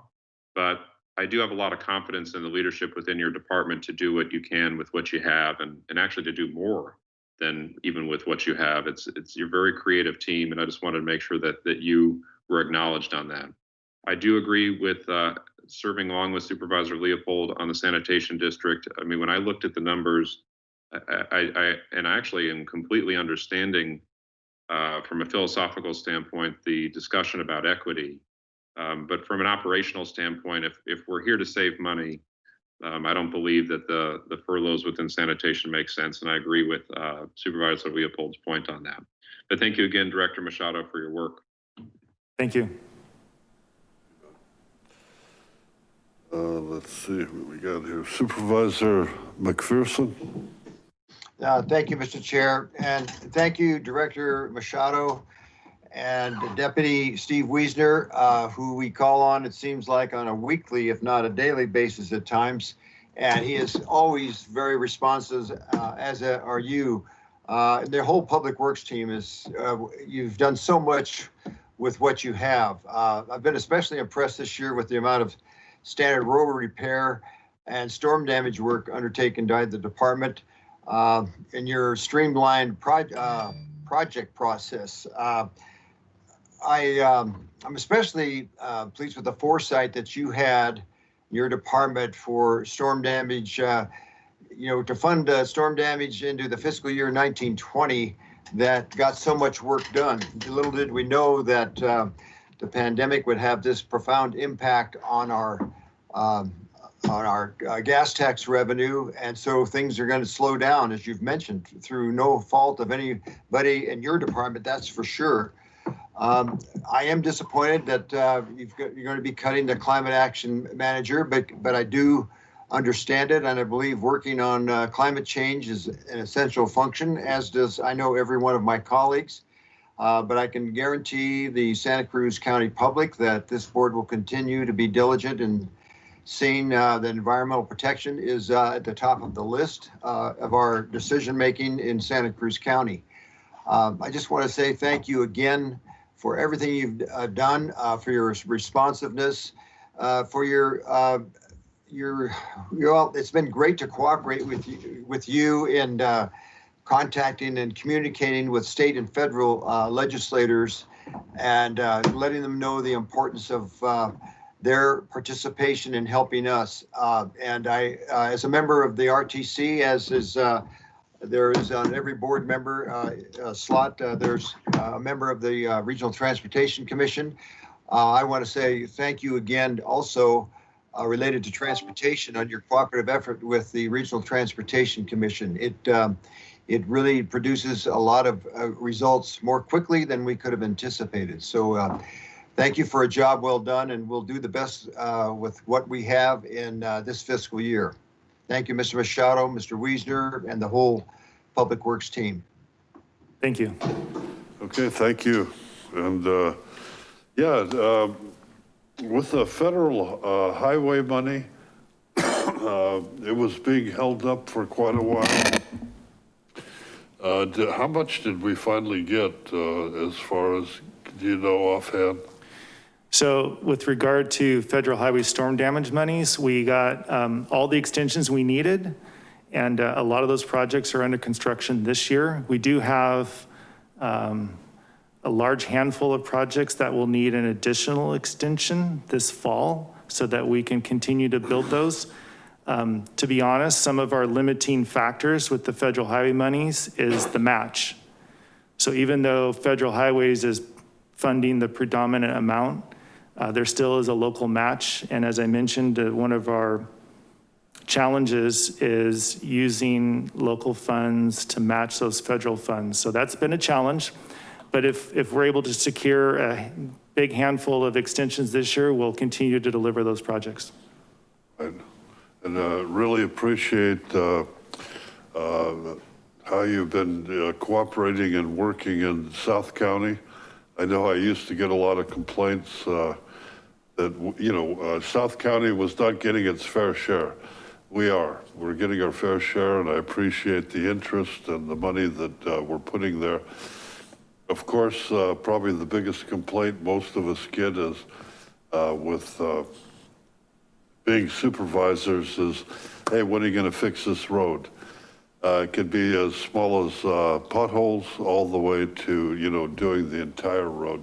But I do have a lot of confidence in the leadership within your department to do what you can with what you have and, and actually to do more than even with what you have. It's it's your very creative team, and I just wanted to make sure that that you were acknowledged on that. I do agree with uh, serving along with Supervisor Leopold on the sanitation district. I mean, when I looked at the numbers, I, I, I and I actually am completely understanding uh, from a philosophical standpoint the discussion about equity. Um, but from an operational standpoint, if if we're here to save money, um, I don't believe that the the furloughs within sanitation make sense, and I agree with uh, Supervisor Leopold's point on that. But thank you again, Director Machado, for your work. Thank you. Uh, let's see what we got here. Supervisor McPherson? Uh, Thank you, Mr. Chair, and thank you, Director Machado and Deputy Steve Wiesner, uh, who we call on, it seems like, on a weekly, if not a daily basis at times. And he is always very responsive, uh, as are you. Uh, Their whole Public Works team is, uh, you've done so much with what you have. Uh, I've been especially impressed this year with the amount of standard road repair and storm damage work undertaken by the department uh, in your streamlined proj- uh, project process. Uh, I, um, I'm especially uh, pleased with the foresight that you had, your department for storm damage, uh, you know, to fund uh, storm damage into the fiscal year 1920 that got so much work done. Little did we know that the pandemic would have this profound impact on our um, on our uh, gas tax revenue. And so things are going to slow down, as you've mentioned, through no fault of anybody in your department, that's for sure. Um, I am disappointed that uh, got, you're going to be cutting the climate action manager, but but I do understand it, and I believe working on uh, climate change is an essential function, as does I know every one of my colleagues. Uh, but I can guarantee the Santa Cruz County public that this board will continue to be diligent in seeing uh, that environmental protection is uh, at the top of the list uh, of our decision making in Santa Cruz County. Um, I just want to say thank you again for everything you've uh, done, uh, for your responsiveness, uh, for your your your. Well, it's been great to cooperate with you with you in contacting and communicating with state and federal legislators, and letting them know the importance of. Their participation in helping us. Uh, and I, uh, as a member of the RTC, as is uh, there is on every board member uh, slot, uh, there's a member of the uh, Regional Transportation Commission. I want to say thank you again also related to transportation on your cooperative effort with the Regional Transportation Commission. It um, it really produces a lot of results more quickly than we could have anticipated. So thank you for a job well done, and we'll do the best uh, with what we have in uh, this fiscal year. Thank you, Mr. Machado, Mr. Wiesner, and the whole Public Works team. Thank you. Okay, thank you. And, uh, yeah, um, with the federal, uh, highway money, uh, it was being held up for quite a while. Uh, di- how much did we finally get, uh, as far as, do you know offhand? So with regard to federal highway storm damage monies, we got um, all the extensions we needed. And uh, a lot of those projects are under construction this year. We do have um, a large handful of projects that will need an additional extension this fall so that we can continue to build those. Um, To be honest, some of our limiting factors with the federal highway monies is the match. So even though federal highways is funding the predominant amount, there still is a local match. And as I mentioned, uh, one of our challenges is using local funds to match those federal funds. So that's been a challenge. But if, if we're able to secure a big handful of extensions this year, we'll continue to deliver those projects. And and, uh, really appreciate uh, uh, how you've been uh, cooperating and working in South County. I know I used to get a lot of complaints uh, that, you know, uh, South County was not getting its fair share. We are. We're getting our fair share, and I appreciate the interest and the money that uh, we're putting there. Of course, uh, probably the biggest complaint most of us get is uh, with uh, being supervisors is, hey, when are you gonna fix this road? Uh, it could be as small as uh, potholes all the way to, you know, doing the entire road.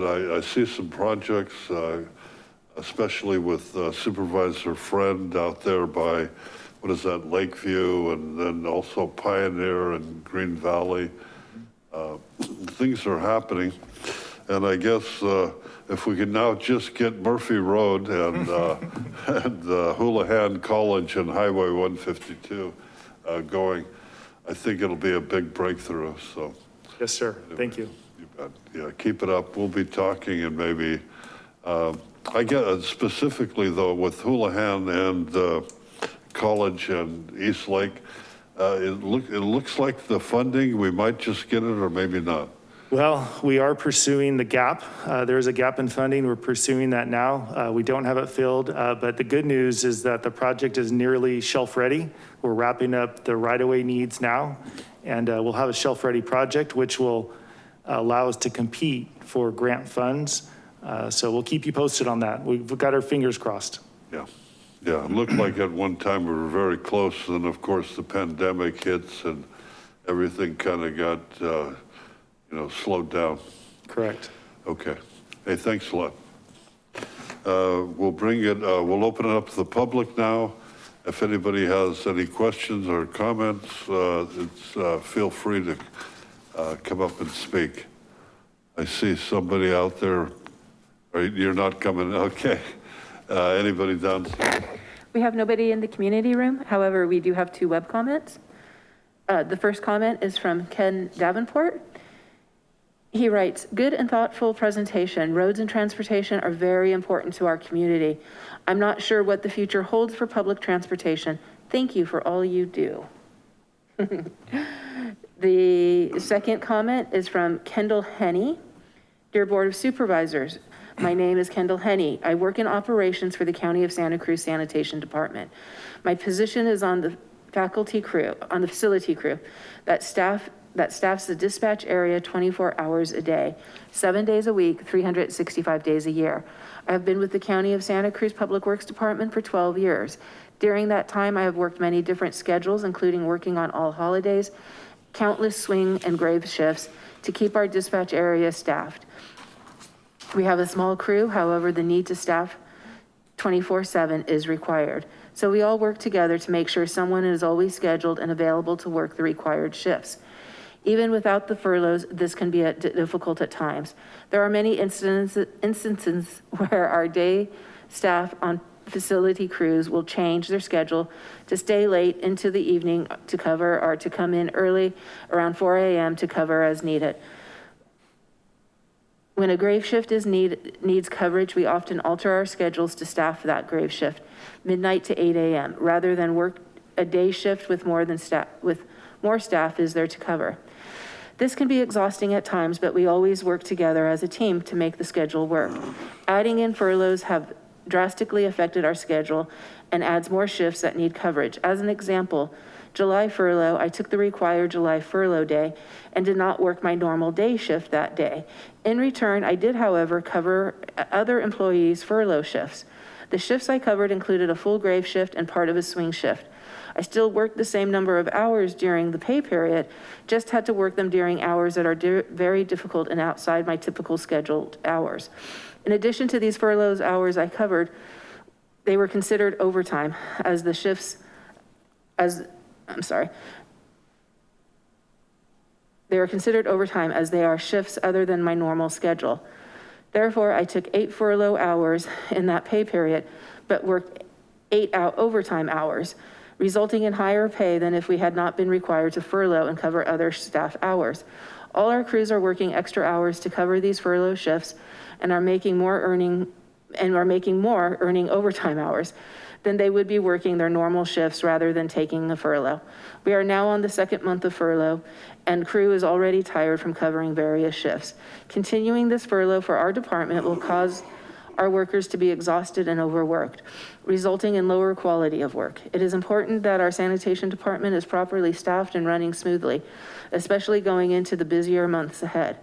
But I, I see some projects, uh, especially with uh, Supervisor Friend out there by, what is that, Lakeview, and then also Pioneer and Green Valley. Uh, Things are happening. And I guess uh, if we can now just get Murphy Road and, uh, and uh, Holohan College and Highway 152 uh, going, I think it'll be a big breakthrough, so. Yes, sir. Thank you. You bet. Yeah, keep it up. We'll be talking and maybe, um, I get uh, specifically though with Holohan and uh, College and East Lake, uh, it look, it looks like the funding, we might just get it or maybe not. Well, we are pursuing the gap. Uh, There is a gap in funding. We're pursuing that now. Uh, We don't have it filled, uh, but the good news is that the project is nearly shelf-ready. We're wrapping up the right-of-way needs now, and uh, we'll have a shelf-ready project, which will allow us to compete for grant funds. Uh, So we'll keep you posted on that. We've got our fingers crossed. Yeah, yeah, it looked like at one time we were very close, and of course the pandemic hits and everything kind of got, uh, you know, slowed down. Correct. Okay, hey, thanks a lot. Uh, We'll bring it, uh, we'll open it up to the public now. If anybody has any questions or comments, uh, it's, uh, feel free to uh, come up and speak. I see somebody out there, you're not coming, okay. Uh, Anybody downstairs? We have nobody in the community room. However, we do have two web comments. Uh, The first comment is from Ken Davenport. He writes, good and thoughtful presentation. Roads and transportation are very important to our community. I'm not sure what the future holds for public transportation. Thank you for all you do. The second comment is from Kendall Henney. Dear Board of Supervisors, my name is Kendall Henney. I work in operations for the County of Santa Cruz Sanitation Department. My position is on the faculty crew, on the facility crew that staff, that staffs the dispatch area 24 hours a day, seven days a week, 365 days a year. I have been with the County of Santa Cruz Public Works Department for 12 years. During that time, I have worked many different schedules, including working on all holidays, countless swing and grave shifts to keep our dispatch area staffed. We have a small crew, however, the need to staff 24/7 is required. So we all work together to make sure someone is always scheduled and available to work the required shifts. Even without the furloughs, this can be difficult at times. There are many instances, instances where our day staff on facility crews will change their schedule to stay late into the evening to cover or to come in early around 4 AM to cover as needed. When a grave shift is need, needs coverage, we often alter our schedules to staff that grave shift, midnight to 8 AM, rather than work a day shift with more than staff, with more staff is there to cover. This can be exhausting at times, but we always work together as a team to make the schedule work. Adding in furloughs have drastically affected our schedule and adds more shifts that need coverage. As an example, July furlough, I took the required July furlough day and did not work my normal day shift that day. In return, I did, however, cover other employees' furlough shifts. The shifts I covered included a full grave shift and part of a swing shift. I still worked the same number of hours during the pay period, just had to work them during hours that are di- very difficult and outside my typical scheduled hours. In addition to these furloughs hours I covered, they were considered overtime as the shifts, as, I'm sorry. They are considered overtime as they are shifts other than my normal schedule. Therefore, I took eight furlough hours in that pay period, but worked eight out overtime hours, resulting in higher pay than if we had not been required to furlough and cover other staff hours. All our crews are working extra hours to cover these furlough shifts and are making more earning and are making more earning overtime hours than they would be working their normal shifts rather than taking the furlough. We are now on the second month of furlough and crew is already tired from covering various shifts. Continuing this furlough for our department will cause our workers to be exhausted and overworked, resulting in lower quality of work. It is important that our sanitation department is properly staffed and running smoothly, especially going into the busier months ahead.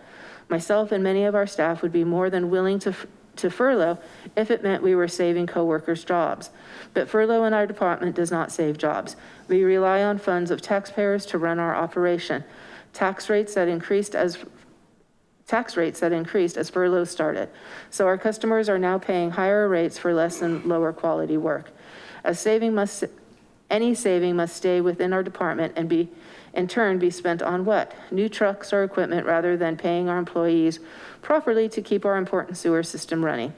Myself and many of our staff would be more than willing to to furlough if it meant we were saving coworkers jobs. But furlough in our department does not save jobs. We rely on funds of taxpayers to run our operation. Tax rates that increased as tax rates that increased as furloughs started. So our customers are now paying higher rates for less and lower quality work. A saving must, any saving must stay within our department and be in turn be spent on what? New trucks or equipment rather than paying our employees properly to keep our important sewer system running.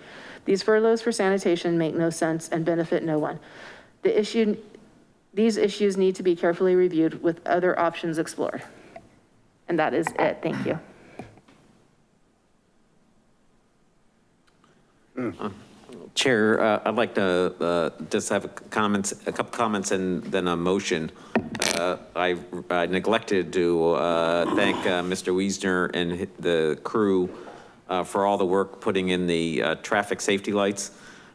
These furloughs for sanitation make no sense and benefit no one. The issue, these issues need to be carefully reviewed with other options explored. And that is it. Thank you. Chair, uh, I'd like to uh, just have a comments, a couple comments and then a motion. Uh, I I neglected to uh, thank uh, Mr. Wiesner and the crew uh, for all the work putting in the uh, traffic safety lights.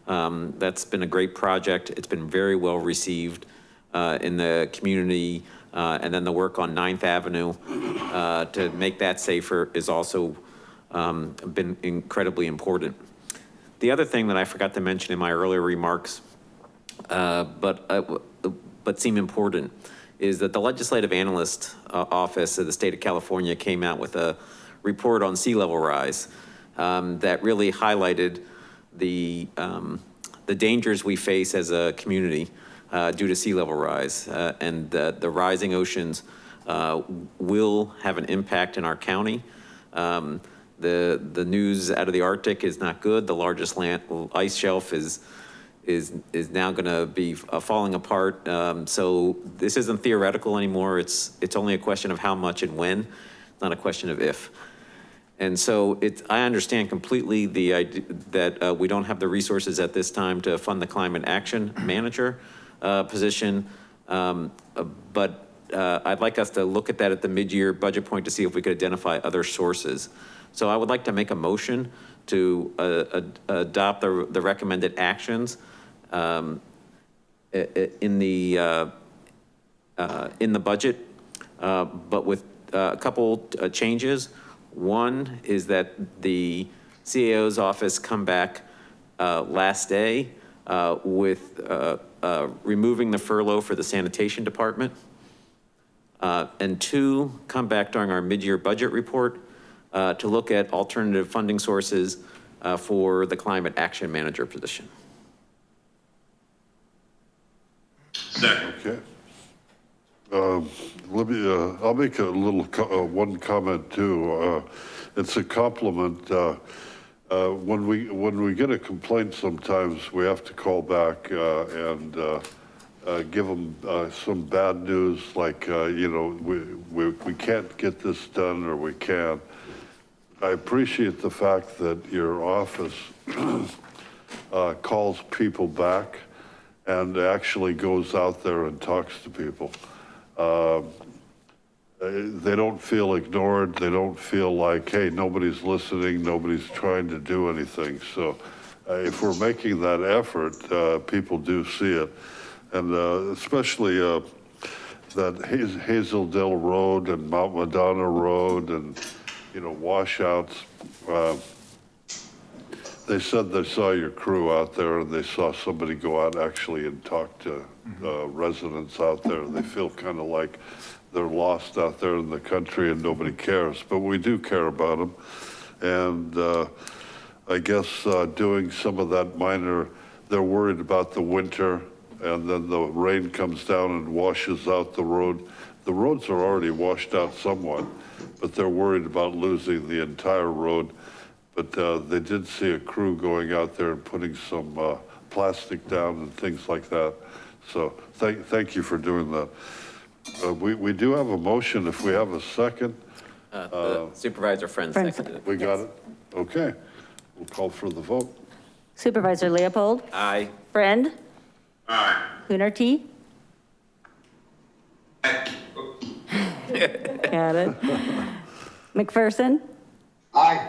Um, That's been a great project. It's been very well received uh, in the community. Uh, And then the work on Ninth Avenue uh, to make that safer is also um, been incredibly important. The other thing that I forgot to mention in my earlier remarks, uh, but, uh, but seem important, is that the Legislative Analyst uh, Office of the state of California came out with a report on sea level rise um, that really highlighted the, um, the dangers we face as a community uh, due to sea level rise. Uh, and the, the rising oceans uh, will have an impact in our county. Um, the, the news out of the Arctic is not good. The largest land, ice shelf is, is, is now gonna be uh, falling apart. Um, so this isn't theoretical anymore. It's, it's only a question of how much and when, not a question of if. And so it, I understand completely the idea that uh, we don't have the resources at this time to fund the climate action manager uh, position. Um, uh, but uh, I'd like us to look at that at the mid-year budget point to see if we could identify other sources. So I would like to make a motion to uh, ad- adopt the, the recommended actions um, in the, uh, uh, in the budget, uh, but with uh, a couple uh, changes. One is that the CAO's office come back last day with removing the furlough for the sanitation department. And two, come back during our mid-year budget report to look at alternative funding sources uh, for the climate action manager position. Okay. Um, Let me, uh, I'll make a little, co- uh, one comment too. Uh, It's a compliment. uh, uh, When we, when we get a complaint, sometimes we have to call back uh, and uh, uh, give them some bad news, like, uh, you know, we, we, we can't get this done or we can. I appreciate the fact that your office uh, calls people back and actually goes out there and talks to people. Uh, They don't feel ignored. They don't feel like, hey, nobody's listening, nobody's trying to do anything. So uh, if we're making that effort, uh, people do see it. And uh, especially, uh, that Haz- Hazel Dell Road and Mount Madonna Road and, you know, washouts. uh, They said they saw your crew out there and they saw somebody go out actually and talk to uh, residents out there. They feel kind of like they're lost out there in the country and nobody cares, but we do care about them. And uh, I guess uh, doing some of that minor, they're worried about the winter and then the rain comes down and washes out the road. The roads are already washed out somewhat, but they're worried about losing the entire road. But uh, they did see a crew going out there and putting some uh, plastic down and things like that. So thank, thank you for doing that. Uh, We, we do have a motion. If we have a second, Uh, the Supervisor Friend Friend seconded it. we got it? Okay, we'll call for the vote. Supervisor Leopold, Aye. Friend. Aye. Coonerty. Got it. McPherson, Aye.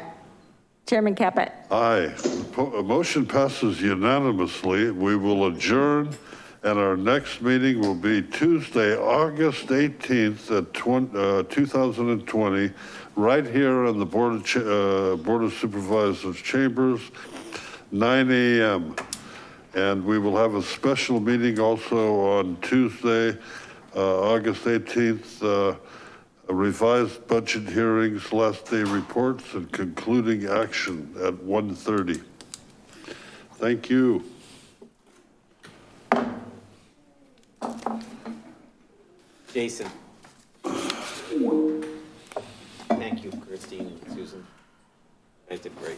Chairman Caput. Aye. Po- motion passes unanimously. We will adjourn, and our next meeting will be Tuesday, August 18th at 20 uh, 2020, right here in the Board of Cha- uh, Board of Supervisors Chambers, 9 AM. And we will have a special meeting also on Tuesday, uh, August 18th, uh, a revised budget hearings, last day reports, and concluding action at 1:30. Thank you. Jason. Thank you, Christine and Susan. I did great.